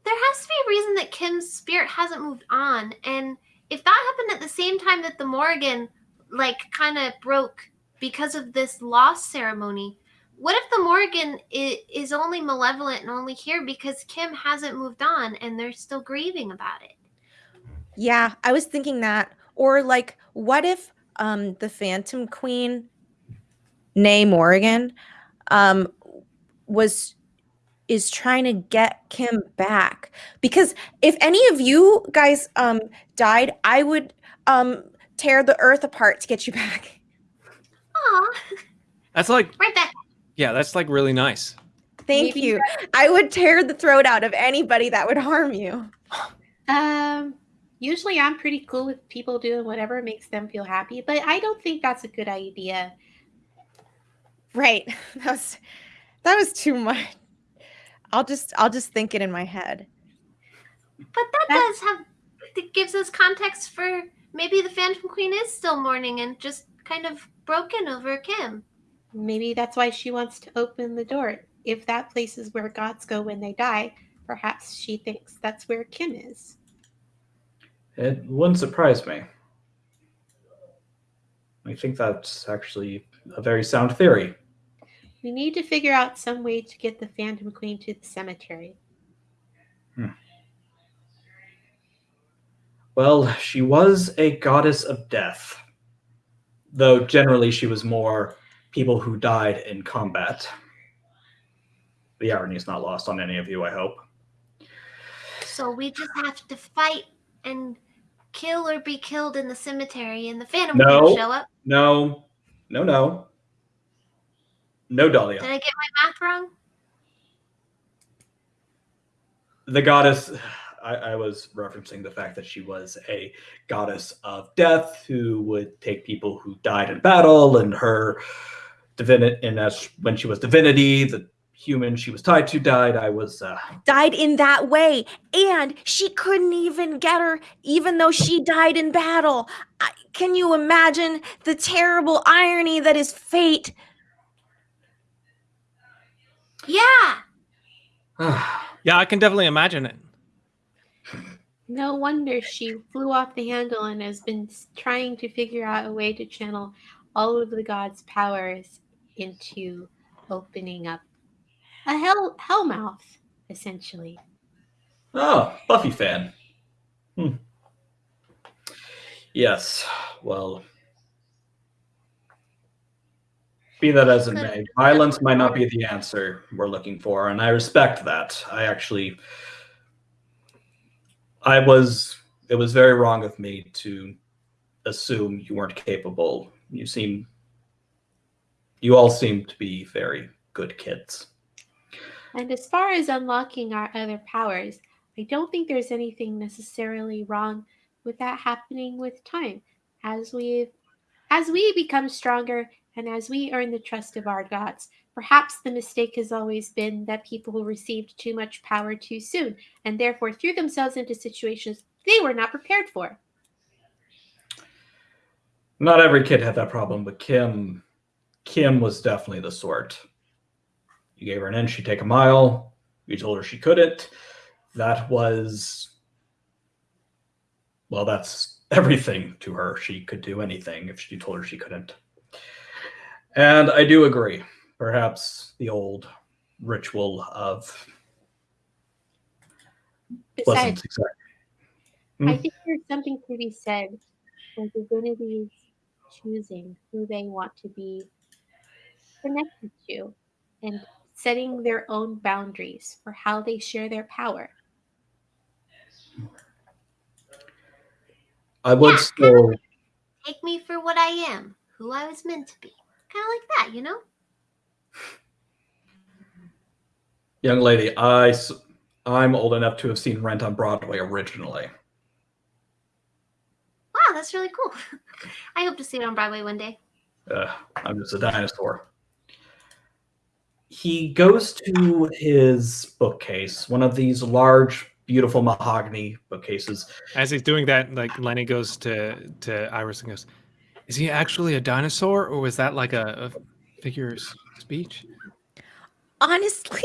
there has to be a reason that Kim's spirit hasn't moved on, and if that happened at the same time that the Morrigan, like, kind of broke because of this loss ceremony, what if the Morrigan is, is only malevolent and only here because Kim hasn't moved on and they're still grieving about it? Yeah, I was thinking that. Or like, what if um the Phantom Queen, nay Morrigan, um was is trying to get Kim back? Because if any of you guys um died, I would um tear the earth apart to get you back. Aw, That's like, right back. Yeah, that's like really nice. Thank Maybe you. I would tear the throat out of anybody that would harm you. Um, usually I'm pretty cool with people doing whatever makes them feel happy, but I don't think that's a good idea. Right. That was that was too much. I'll just I'll just think it in my head. But that That- does have, it gives us context for maybe the Phantom Queen is still mourning and just kind of broken over Kim. Maybe that's why she wants to open the door. If that place is where gods go when they die, perhaps she thinks that's where Kim is. It wouldn't surprise me. I think that's actually a very sound theory. We need to figure out some way to get the Phantom Queen to the cemetery. Hmm. Well, she was a goddess of death, though generally she was more people who died in combat. The irony is not lost on any of you, I hope. So we just have to fight and kill or be killed in the cemetery, and the Phantom No. will show up. No, no, no. No, Dahlia. Did I get my math wrong? the goddess I, I was referencing the fact that she was a goddess of death who would take people who died in battle and her divinity and as when she was divinity the human she was tied to died i was uh, Died in that way. And she couldn't even get her, even though she died in battle. I, can you imagine the terrible irony that is fate? Yeah. Yeah, I can definitely imagine it. No wonder she flew off the handle and has been trying to figure out a way to channel all of the gods' powers into opening up a hell hell mouth, essentially. oh buffy fan hmm. yes well be that as it may violence might not be the answer we're looking for and i respect that i actually i was it was very wrong of me to assume you weren't capable you seem you all seem to be very good kids And as far as unlocking our other powers, I don't think there's anything necessarily wrong with that happening with time. As we as we become stronger and as we earn the trust of our gods, perhaps the mistake has always been that people received too much power too soon and therefore threw themselves into situations they were not prepared for. not every kid had that problem but kim kim was definitely the sort. You gave her an inch she'd take a mile. You told her she couldn't. That was well that's everything to her. She could do anything if you told her she couldn't. And i do agree. Perhaps the old ritual of wasn't Besides, exactly. I Mm. think there's something to be said for divinities choosing who they want to be connected to and setting their own boundaries for how they share their power. I would Yeah, still. Take me for what I am, who I was meant to be. Kind of like that, you know? Young lady, I I'm old enough to have seen Rent on Broadway originally. Wow, that's really cool. I hope to see it on Broadway one day. Uh, I'm just a dinosaur. He goes to his bookcase, one of these large, beautiful mahogany bookcases. As he's doing that, like Lenny goes to to Iris and goes, "Is he actually a dinosaur, or was that like a, a figure of speech?" Honestly,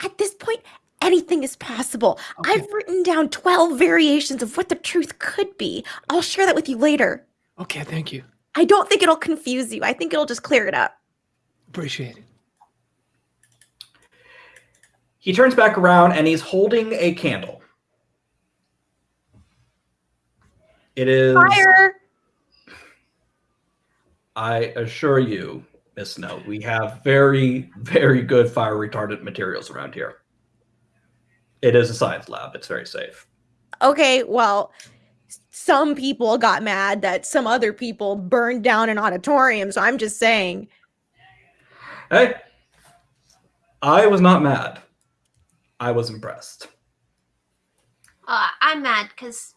at this point, anything is possible. Okay. I've written down 12 variations of what the truth could be. I'll share that with you later. Okay, thank you. I don't think it'll confuse you. I think it'll just clear it up. Appreciate it. He turns back around and he's holding a candle. It is, Fire! I assure you, Miss Snow, we have very, very good fire retardant materials around here. It is a science lab. It's very safe. Okay, well, some people got mad that some other people burned down an auditorium. So I'm just saying, Hey, I was not mad. I was impressed. Uh, I'm mad because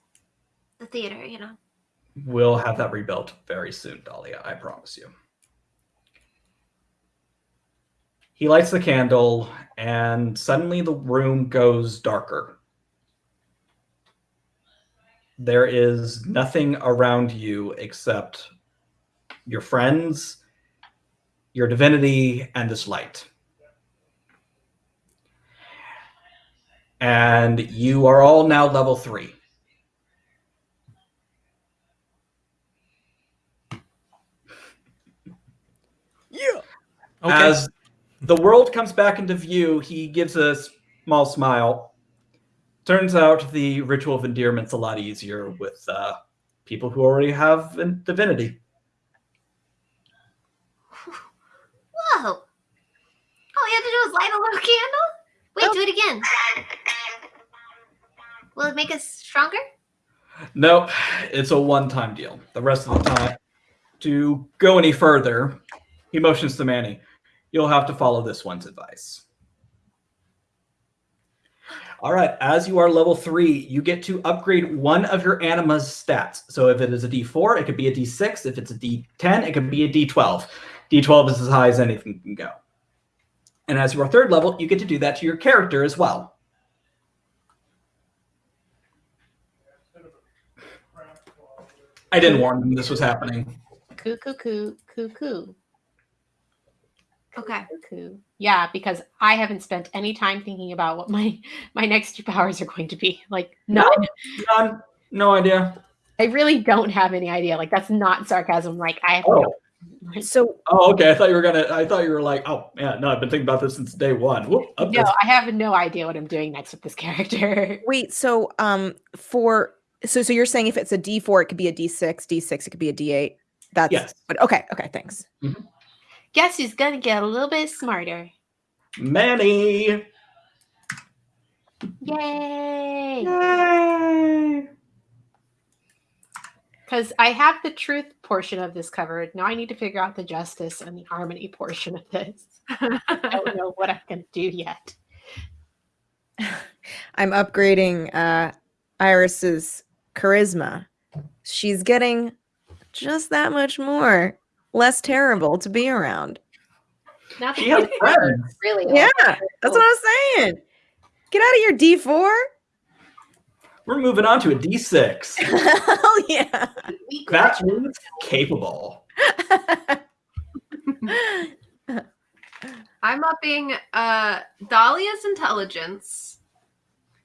the theater, you know. We'll have that rebuilt very soon, Dahlia. I promise you. He lights the candle, and suddenly the room goes darker. There is nothing around you except your friends, your divinity, and this light. And you are all now level three. yeah. Okay. As the world comes back into view, he gives a small smile. Turns out the ritual of endearment's a lot easier with uh, people who already have in- divinity. Whoa! All you have to do is light a little candle? Wait, Oh. do it again. Will it make us stronger? Nope, it's a one-time deal. The rest of the time, to go any further, he motions to Manny. You'll have to follow this one's advice. All right, as you are level three, you get to upgrade one of your anima's stats. So if it is a D4, it could be a D6. If it's a D10, it could be a D12. D12 is as high as anything can go. And as you are third level, you get to do that to your character as well. I didn't warn them this was happening. Coo coo coo coo coo Okay. coo. Yeah, because I haven't spent any time thinking about what my my next two powers are going to be. Like No. none. None, no idea. I really don't have any idea. Like that's not sarcasm. Like I have Oh. no So Oh, okay. I thought you were gonna. I thought you were like, oh yeah, no, I've been thinking about this since day one. Whoop, No, this- I have no idea what I'm doing next with this character. wait, so um for so so you're saying if it's a D4, it could be a D6, D6, it could be a D8. That's Yes. but okay, okay, thanks. Guess who's gonna get a little bit smarter? Manny. Yay! Yay! Because I have the truth portion of this covered. Now I need to figure out the justice and the harmony portion of this. I don't know what I'm gonna do yet. I'm upgrading uh Iris's charisma. She's getting just that much more less terrible to be around. Not She has friends. really. Yeah, that's what I'm saying. Get out of your D4. We're moving on to a D6. Hell yeah. We That capable. I'm upping uh Dahlia's intelligence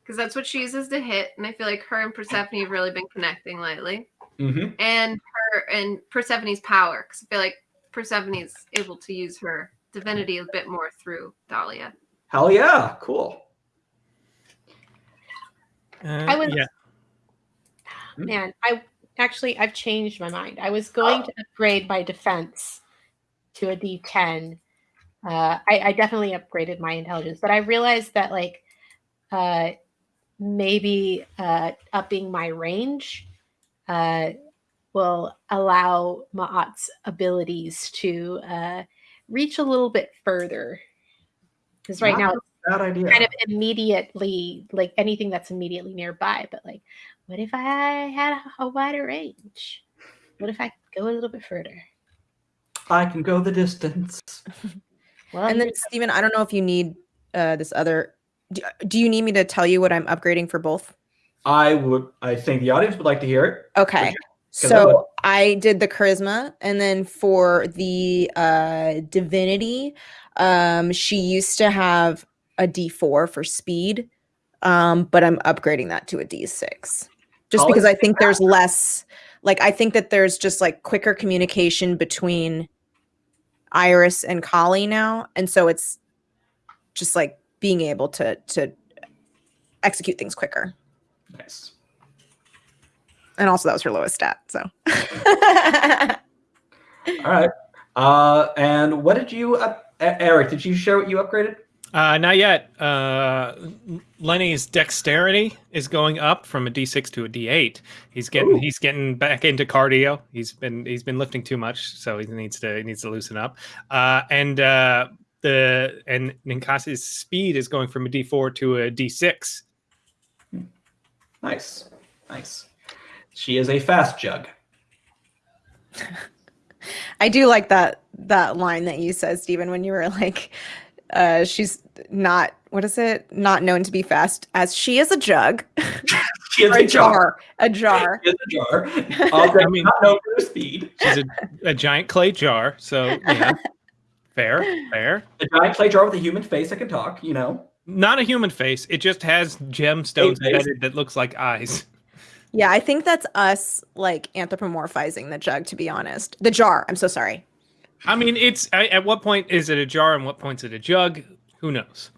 because that's what she uses to hit, and I feel like her and Persephone have really been connecting lately. hmm And her and Persephone's power because I feel like Persephone's able to use her divinity a bit more through Dahlia. Hell yeah, cool. Uh, I was- yeah. Man, I actually I've changed my mind. I was going to upgrade my defense to a D10. Uh, I, I definitely upgraded my intelligence, but I realized that like uh, maybe uh, upping my range uh, will allow Ma'at's abilities to uh, reach a little bit further. Because right Not now Bad idea. kind of immediately like anything that's immediately nearby but like what if i had a wider range what if i could go a little bit further I can go the distance. well and then Stephen, I don't know if you need uh, this other. Do, do you need me to tell you what I'm upgrading for both? I would. I think the audience would like to hear it. Okay. Because I. So I did the charisma, and then for the uh, divinity, um, she used to have a D4 for speed, um, but I'm upgrading that to a D6, just Always because I think think there's less. Like I think that there's just like quicker communication between Iris and Kali now, and so it's just like being able to to execute things quicker. Nice. And also that was her lowest stat. So All right. Uh, and what did you, up- Eric? Did you share what you upgraded? Uh, not yet. Uh, Lenny's dexterity is going up from a D6 to a D8. He's getting Ooh. he's getting back into cardio. He's been he's been lifting too much, so he needs to he needs to loosen up. Uh, and uh, the and Ninkasi's speed is going from a D4 to a D6. Nice. Nice. She is a fast jug. I do like that that line that you said, Stephen, when you were like, uh, she's not what is it? Not known to be fast as she is a jug. She is or a jar. A jar. She is a jar. Also, I mean- not known for her speed. She's a, a giant clay jar, so yeah, fair, fair. A giant clay jar with a human face that can talk. You know. Not a human face. It just has gemstones embedded that looks like eyes. Yeah, I think that's us like anthropomorphizing the jug, to be honest. The jar. I'm so sorry. I mean, it's I, at what point is it a jar and what point is it a jug? Who knows?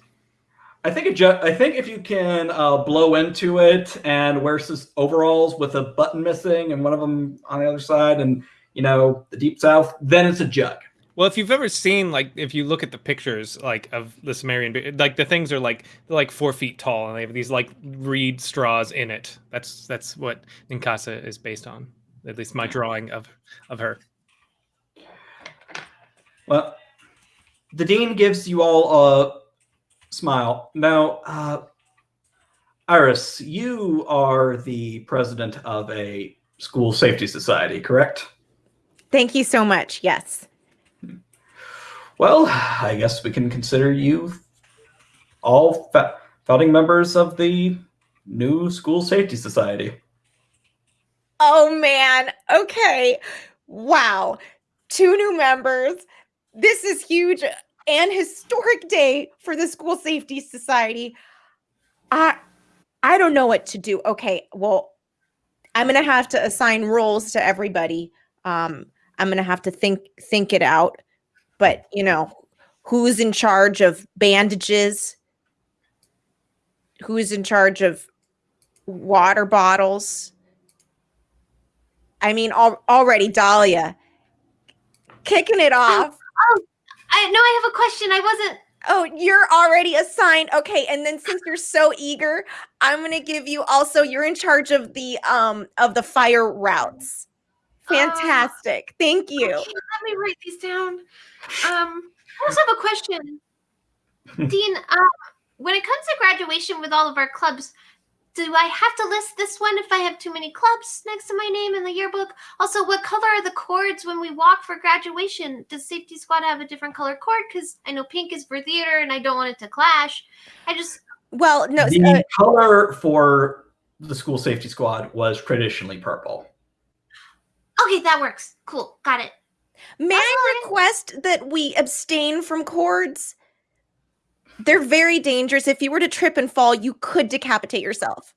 I think a ju- I think if you can uh, blow into it and wear s- overalls with a button missing and one of them on the other side, and you know the deep south, then it's a jug. Well, if you've ever seen like if you look at the pictures like of the Sumerian, like the things are like they're like four feet tall and they have these like reed straws in it. That's that's what Ninkasi is based on. At least my drawing of of her. Well, the dean gives you all a smile. Now, uh, Iris, you are the president of a school safety society, correct? Thank you so much. Yes. Well, I guess we can consider you all founding members of the new school safety society. Oh man. Okay. Wow. Two new members. This is huge and historic day for the School Safety Society. I I don't know what to do. Okay, well, I'm gonna have to assign roles to everybody. Um, I'm gonna have to think think it out. But you know, who's in charge of bandages? Who's in charge of water bottles? I mean, al- already Dahlia kicking it off. Oh, I no, I have a question. I wasn't. Oh, you're already assigned. Okay, and then since you're so eager, I'm gonna give you also. You're in charge of the um of the fire routes. Fantastic. Thank you. Okay, let me write these down. Um, I also have a question, Dean. Um, when it comes to graduation with all of our clubs, do I have to list this one if I have too many clubs next to my name in the yearbook? Also, what color are the cords when we walk for graduation? Does Safety Squad have a different color cord? Because I know pink is for theater, and I don't want it to clash. I just Well, no, the uh, color for the school safety squad was traditionally purple. Okay, that works. Cool, got it. may I request that we abstain from cords? They're very dangerous. If you were to trip and fall, you could decapitate yourself.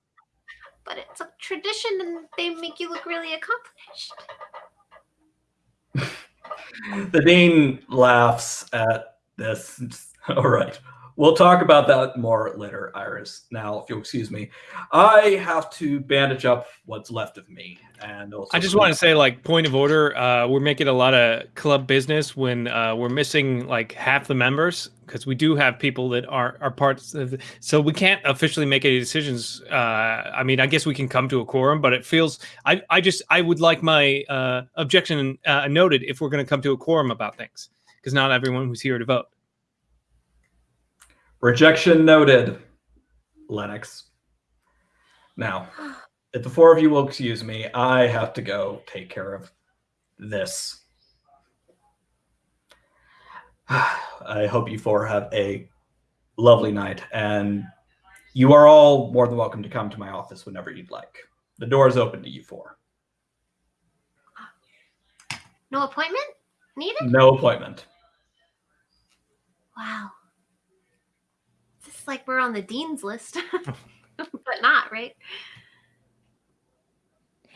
But it's a tradition, and they make you look really accomplished. The dean laughs at this. All right. We'll talk about that more later, Iris. Now, if you'll excuse me, I have to bandage up what's left of me, and I just want to say, like, point of order. Uh, we're making a lot of club business when uh, we're missing like half the members because we do have people that are are parts of. The, so we can't officially make any decisions. Uh, I mean, I guess we can come to a quorum, but it feels. I I just I would like my uh, objection uh, noted if we're going to come to a quorum about things because not everyone was here to vote. Rejection noted, Lennox. Now, if the four of you will excuse me, I have to go take care of this. I hope you four have a lovely night, and you are all more than welcome to come to my office whenever you'd like. The door is open to you four. No appointment needed? No appointment. Wow. It's like we're on the dean's list, but not, right?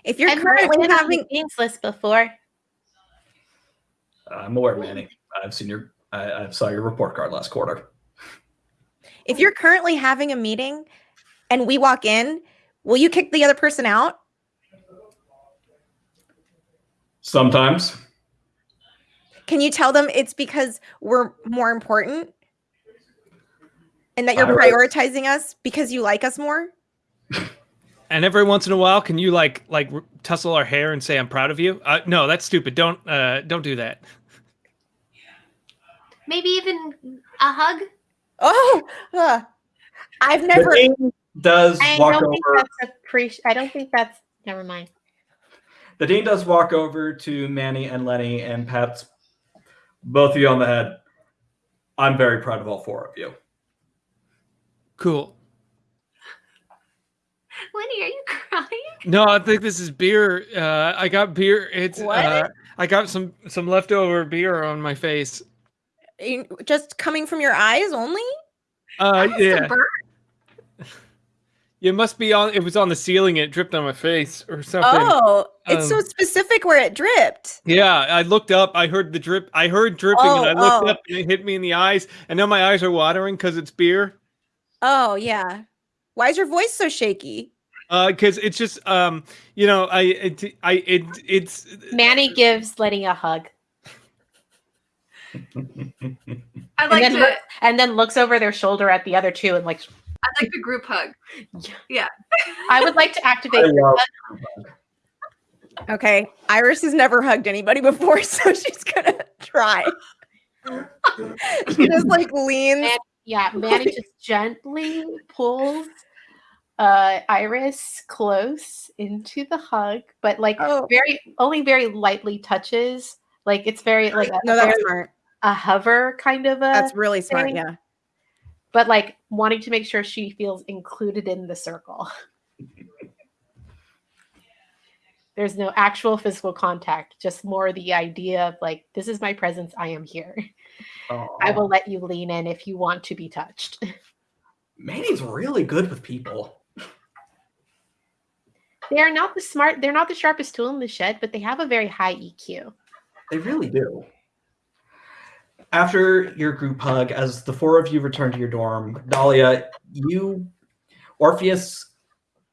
If you're I've currently on having the Dean's list before. Uh, I'm aware, Manny. I've seen your, I, I saw your report card last quarter. if you're currently having a meeting and we walk in, will you kick the other person out? Sometimes. Can you tell them it's because we're more important? And that you're I- prioritizing us because you like us more? And every once in a while, can you like like r- tussle our hair and say I'm proud of you? Uh, no, that's stupid. Don't uh, don't do that. Maybe even a hug? Oh, uh, I've The never. dean does I walk don't think over. that's appreci- I don't think that's. Never mind. The dean does walk over to Manny and Lenny and pats both of you on the head. I'm very proud of all four of you. Cool. Lenny, are you crying? No, I think this is beer. Uh, I got beer. It's What? uh, I got some some leftover beer on my face. You- Just coming from your eyes only? Uh, That was the yeah, burn. it must be on. It was on the ceiling. It dripped on my face or something. Oh, it's so Um, specific where it dripped. Yeah, I looked up. I heard the drip. I heard dripping, and I Oh, looked oh. up, and it hit me in the eyes. And now my eyes are watering because it's beer. Oh, yeah. Why is your voice so shaky? Uh, because it's just um, you know, I it I it it's Manny gives Lenny a hug I like then to. look- and then looks over their shoulder at the other two and like, I like the group hug. Yeah. I would like to activate. Okay. Iris has never hugged anybody before, so she's going to try. she just like leans. Man- Yeah, Manny just gently pulls uh Iris close into the hug, but like Oh, very only very lightly touches. Like it's very like a, no, that's very- smart. a hover kind of a That's really smart. thing. Yeah. but like wanting to make sure she feels included in the circle. There's no actual physical contact, just more the idea of like, this is my presence, I am here. I will let you lean in if you want to be touched. Manny's really good with people. They are not the smart, they're not the sharpest tool in the shed, but they have a very high EQ. They really do. After your group hug, as the four of you return to your dorm, Dahlia, you, Orpheus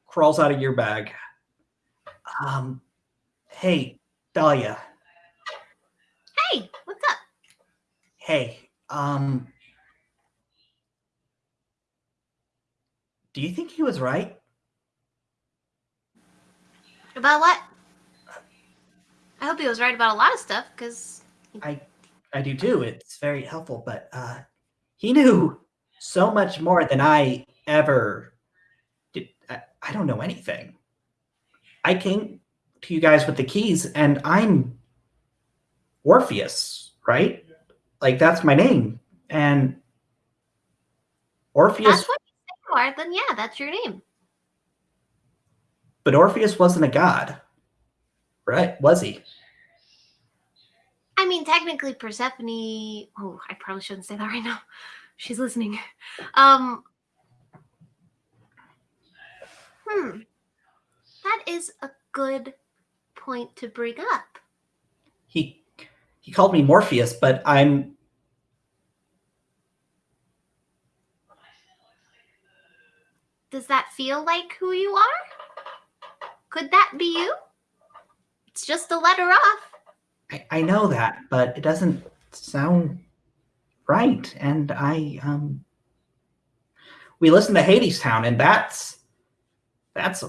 crawls out of your bag. Um, hey, Dahlia. Hey, what's up? Hey, um, do you think he was right? About what? I hope he was right about a lot of stuff, because I, I do too. It's very helpful, but uh, he knew so much more than I ever did. I, I don't know anything. I came to you guys with the keys, and I'm Orpheus, right? Like that's my name, and Orpheus. that's what you say then yeah, that's your name. But Orpheus wasn't a god, right? Was he? I mean, technically, Persephone. Oh, I probably shouldn't say that right now. She's listening. Um. Hmm. That is a good point to bring up. He he called me Morpheus, but I'm Does that feel like who you are? Could that be you? It's just a letter off. I, I know that, but it doesn't sound right. And I um we listen to Hadestown, and that's that's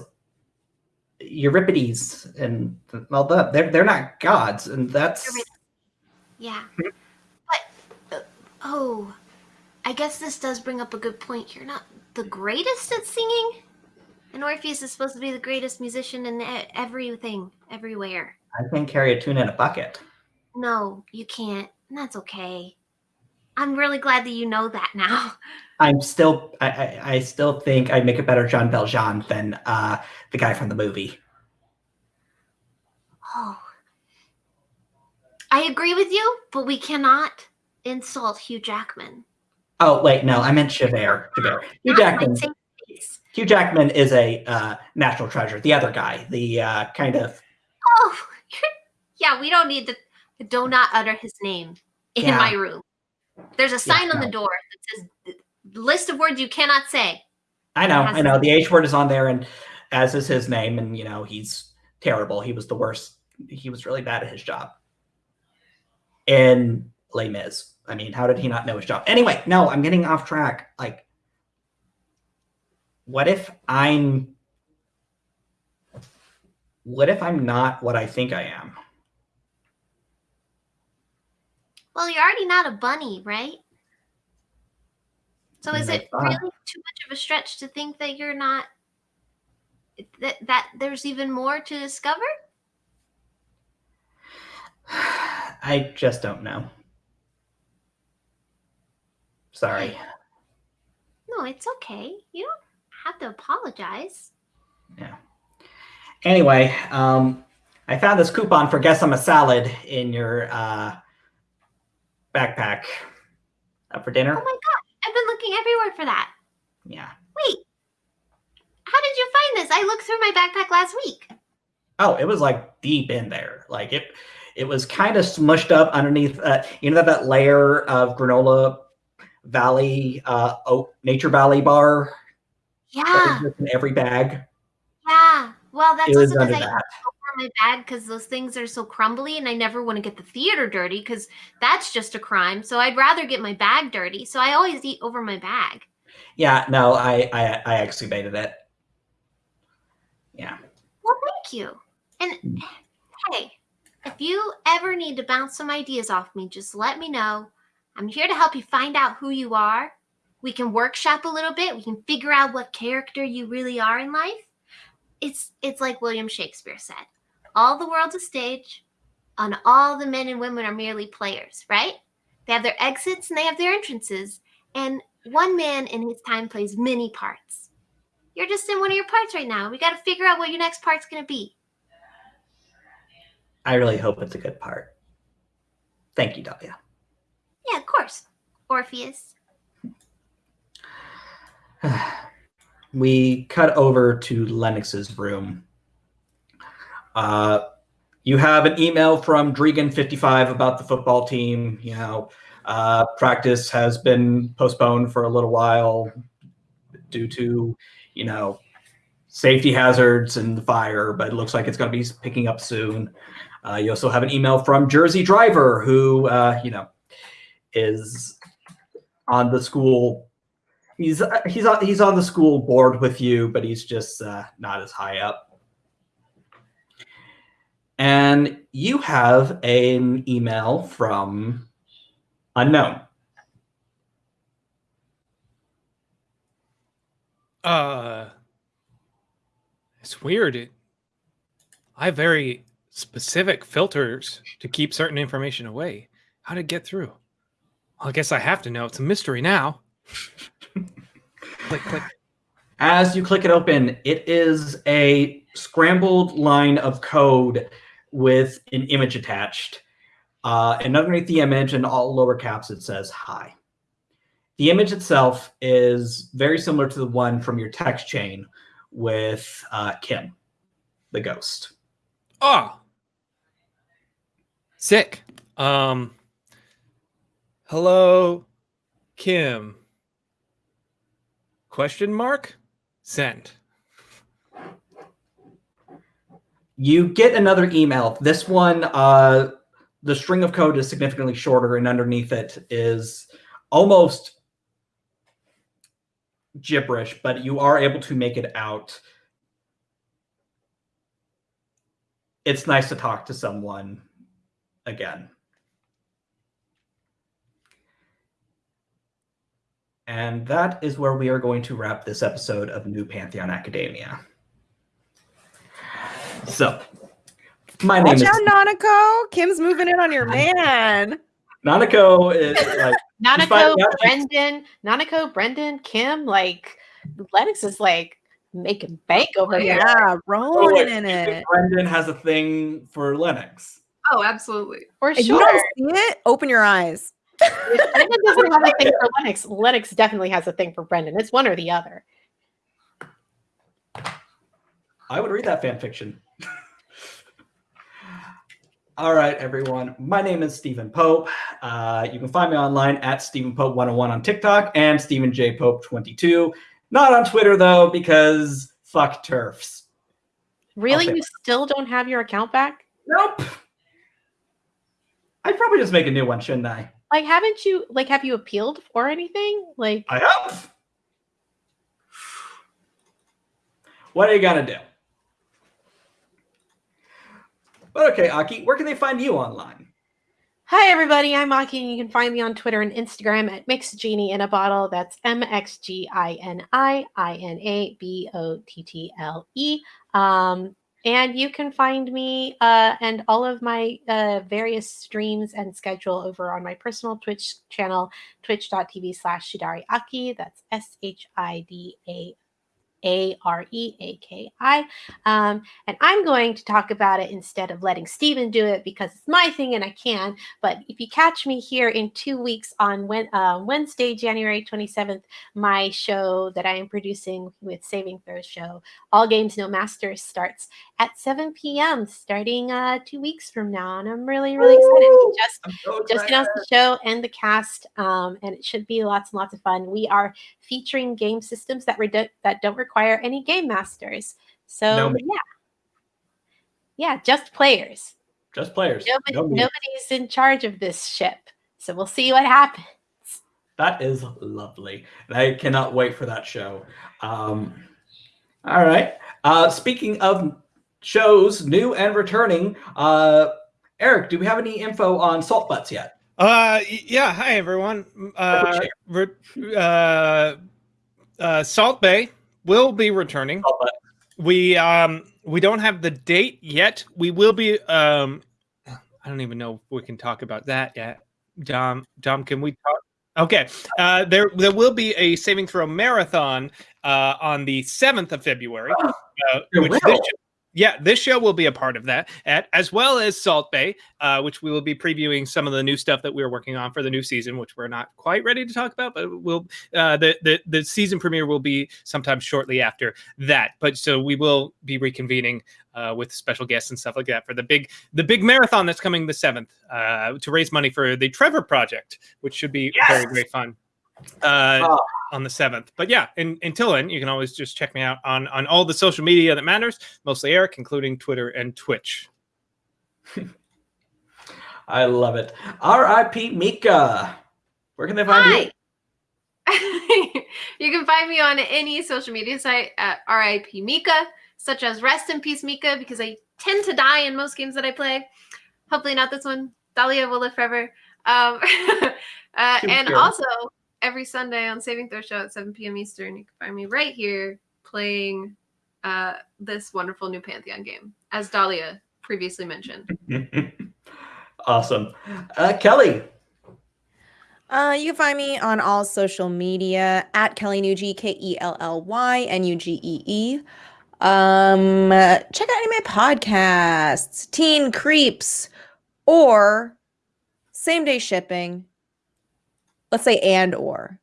Eurydice and all that. They're they're not gods, and that's Eurydice. Yeah. But, uh, oh, I guess this does bring up a good point. You're not the greatest at singing. And Orpheus is supposed to be the greatest musician in everything, everywhere. I can carry a tune in a bucket. No, you can't. And that's okay. I'm really glad that you know that now. I'm still I, I, I still think I make a better Jean Valjean than uh the guy from the movie. Oh. I agree with you, but we cannot insult Hugh Jackman. Oh wait, no, I meant Javert. Javert. Hugh Jackman. Hugh Jackman is a uh, national treasure. The other guy, the uh, kind of Oh, yeah, we don't need to. Do not utter his name in Yeah. my room. There's a sign on no. the door that says list of words you cannot say. I know, I know. The H word is on there, and as is his name, and you know he's terrible. He was the worst. He was really bad at his job. In Les Mis, I mean, how did he not know his job? Anyway, no, I'm getting off track. Like, what if I'm? What if I'm not what I think I am? Well, you're already not a bunny, right? So is it really too much of a stretch to think that you're not that that there's even more to discover? I just don't know. Sorry. No, it's okay. You don't have to apologize. Yeah. Anyway, um, I found this coupon for Guess I'm a Salad in your uh, backpack. Up for dinner. Oh my God. I've been looking everywhere for that. Yeah. Wait, how did you find this? I looked through my backpack last week. Oh, it was like deep in there. Like it, it was kind of smushed up underneath. Uh, you know that, that layer of granola valley, uh, oat, nature valley bar Yeah, in every bag. yeah. Well, that's it also because I that. over my bag because those things are so crumbly and I never want to get the theater dirty because that's just a crime. So I'd rather get my bag dirty. So I always eat over my bag. Yeah. No, I, I, I excavated it. Yeah. Well, thank you. And hey, if you ever need to bounce some ideas off me, just let me know. I'm here to help you find out who you are. We can workshop a little bit. We can figure out what character you really are in life. It's it's like William Shakespeare said. All the world's a stage, and all the men and women are merely players, right? They have their exits and they have their entrances, and one man in his time plays many parts. You're just in one of your parts right now. We got to figure out what your next part's going to be. I really hope it's a good part. Thank you, Dahlia. Yeah, of course. Orpheus. we cut over to Lennox's room. Uh, you have an email from Dregan55 about the football team. You know, uh, practice has been postponed for a little while due to, you know, safety hazards and the fire, but it looks like it's going to be picking up soon. Uh, you also have an email from Jersey Driver, who, uh, you know, is on the school he's uh, he's on he's on the school board with you, but he's just uh, not as high up. And you have an email from unknown. Uh, it's weird. It, I very specific filters to keep certain information away. How it get through? Well, I guess I have to know. It's a mystery now. click, click. As you click it open, it is a scrambled line of code with an image attached. Uh, and underneath the image, in all lower caps, it says "Hi." The image itself is very similar to the one from your text chain with uh, Kim, the ghost. Oh, sick. Um, hello, Kim. Question mark? Send. You get another email. This one, uh, the string of code is significantly shorter, and underneath it is almost gibberish, but you are able to make it out. It's nice to talk to someone again. And that is where we are going to wrap this episode of New Pantheon Academia. So, my name Watch is out, Nanako. Kim's moving in on your man. Nanako. Is like Nanako, finding out she's- Brendan, Nanako, Brendan, Kim, like Lennox is like making bank over here. Yeah, oh, rolling wait, in it. Brendan has a thing for Lennox. Oh, absolutely. For If you don't see it, open your eyes. If Brendan doesn't have a thing for Lennox. Lennox definitely has a thing for Brendan. It's one or the other. I would read that fan fiction. All right, everyone. My name is Stephen Pope. Uh, you can find me online at Stephen Pope 101 on TikTok and Stephen J Pope 22. Not on Twitter though, because fuck TERFs. Really? You still don't have your account back? Nope. I'd probably just make a new one, shouldn't I? Like, haven't you like have you appealed for anything? Like, I have. What are you gonna do? But okay, Aki, where can they find you online? Hi everybody, I'm Aki, and you can find me on Twitter and Instagram at Mixed Genie in a Bottle. That's M X G I N I I N A B O T T L E. Um, and you can find me uh, and all of my uh, various streams and schedule over on my personal Twitch channel, twitch.tv slash Shidari Aki. That's S H I D A A R E A K I. Um, and I'm going to talk about it instead of letting Steven do it because it's my thing and I can. But if you catch me here in two weeks on Wed- uh, Wednesday, January 27th, my show that I am producing with Saving Throws Show, All Games No Masters, starts at 7 p.m. starting uh, two weeks from now. And I'm really, really excited. We just so just announced the show and the cast, um, and it should be lots and lots of fun. We are featuring game systems that that don't require any game masters. So No yeah, yeah, just players. Just players. Nobody, No nobody's in charge of this ship. So we'll see what happens. That is lovely. And I cannot wait for that show. Um, all right. Uh, speaking of shows, new and returning, uh, Eric, do we have any info on Salt Butts yet? Uh, yeah. Hi, everyone. Uh, uh, uh, Salt Bay will be returning. Salt We um we don't have the date yet. We will be um I don't even know if we can talk about that yet. Dom Dom, can we talk? Okay. Uh there there will be a saving throw marathon uh on the 7th of February. Uh, which this will? Yeah, this show will be a part of that, at, as well as Salt Bay, uh, which we will be previewing some of the new stuff that we're working on for the new season, which we're not quite ready to talk about, but we'll uh, the, the the season premiere will be sometime shortly after that. But so we will be reconvening uh, with special guests and stuff like that for the big the big marathon that's coming the seventh uh, to raise money for the Trevor Project, which should be very very fun. Uh, Oh. on the seventh, but yeah, in, until then, you can always just check me out on on all the social media that matters, mostly Eric, including Twitter and Twitch. I love it. R.I.P. Mika. Where can they find you? Hi. you can find me on any social media site at RIP Mika, such as Rest in Peace Mika, because I tend to die in most games that I play. Hopefully not this one. Dahlia will live forever. Um, uh, and also every Sunday on Saving Throw Show at 7 p.m. Eastern, you can find me right here playing uh, this wonderful new Pantheon game, as Dahlia previously mentioned. awesome. Uh, Kelly. Uh, you can find me on all social media at Kelly Nugee, K E L L Y N U G E E. Um, check out any of my podcasts, Teen Creeps, or Same Day Shipping. Let's say and or.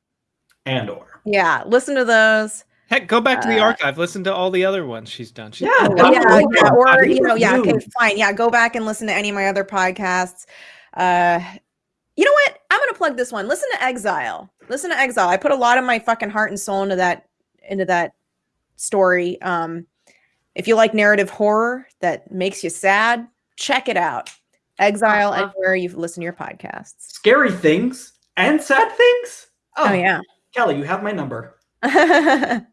And or. Yeah, listen to those. Heck, go back to the Uh, archive, listen to all the other ones she's done. She's Yeah. Oh, yeah, absolutely. yeah, or you know, yeah, okay, fine. Yeah, go back and listen to any of my other podcasts. Uh you know what? I'm gonna plug this one. Listen to Exile. Listen to Exile. I put a lot of my fucking heart and soul into that into that story. Um, if you like narrative horror that makes you sad, check it out. Exile Uh-huh. anywhere you listen to your podcasts. Scary things and sad things. Oh, yeah. Kelly, you have my number.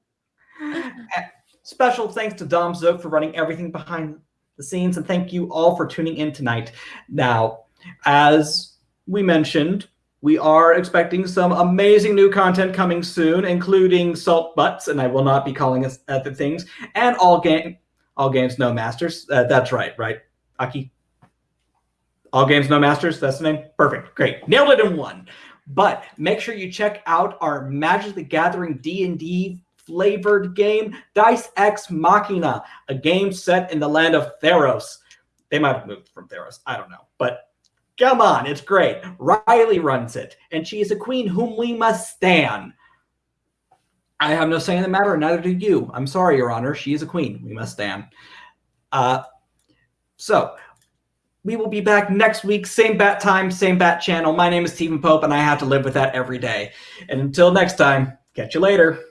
Special thanks to Dom Zook for running everything behind the scenes, and thank you all for tuning in tonight. Now, as we mentioned, we are expecting some amazing new content coming soon, including Salt Butts, and I will not be calling us other things, and all game, all games no masters. Uh, that's right, right, Aki. All games no masters. That's the name. Perfect. Great. Nailed it in one. But make sure you check out our Magic the Gathering D&D flavored game, Dice Ex Machina, a game set in the land of Theros. They might have moved from Theros. I don't know. But come on, it's great. Riley runs it, and she is a queen whom we must stand. I have no say in the matter, neither do you. I'm sorry, Your Honor. She is a queen. We must stand. Uh, so, we will be back next week, same bat time, same bat channel. My name is Stephen Pope, and I have to live with that every day. And until next time, catch you later.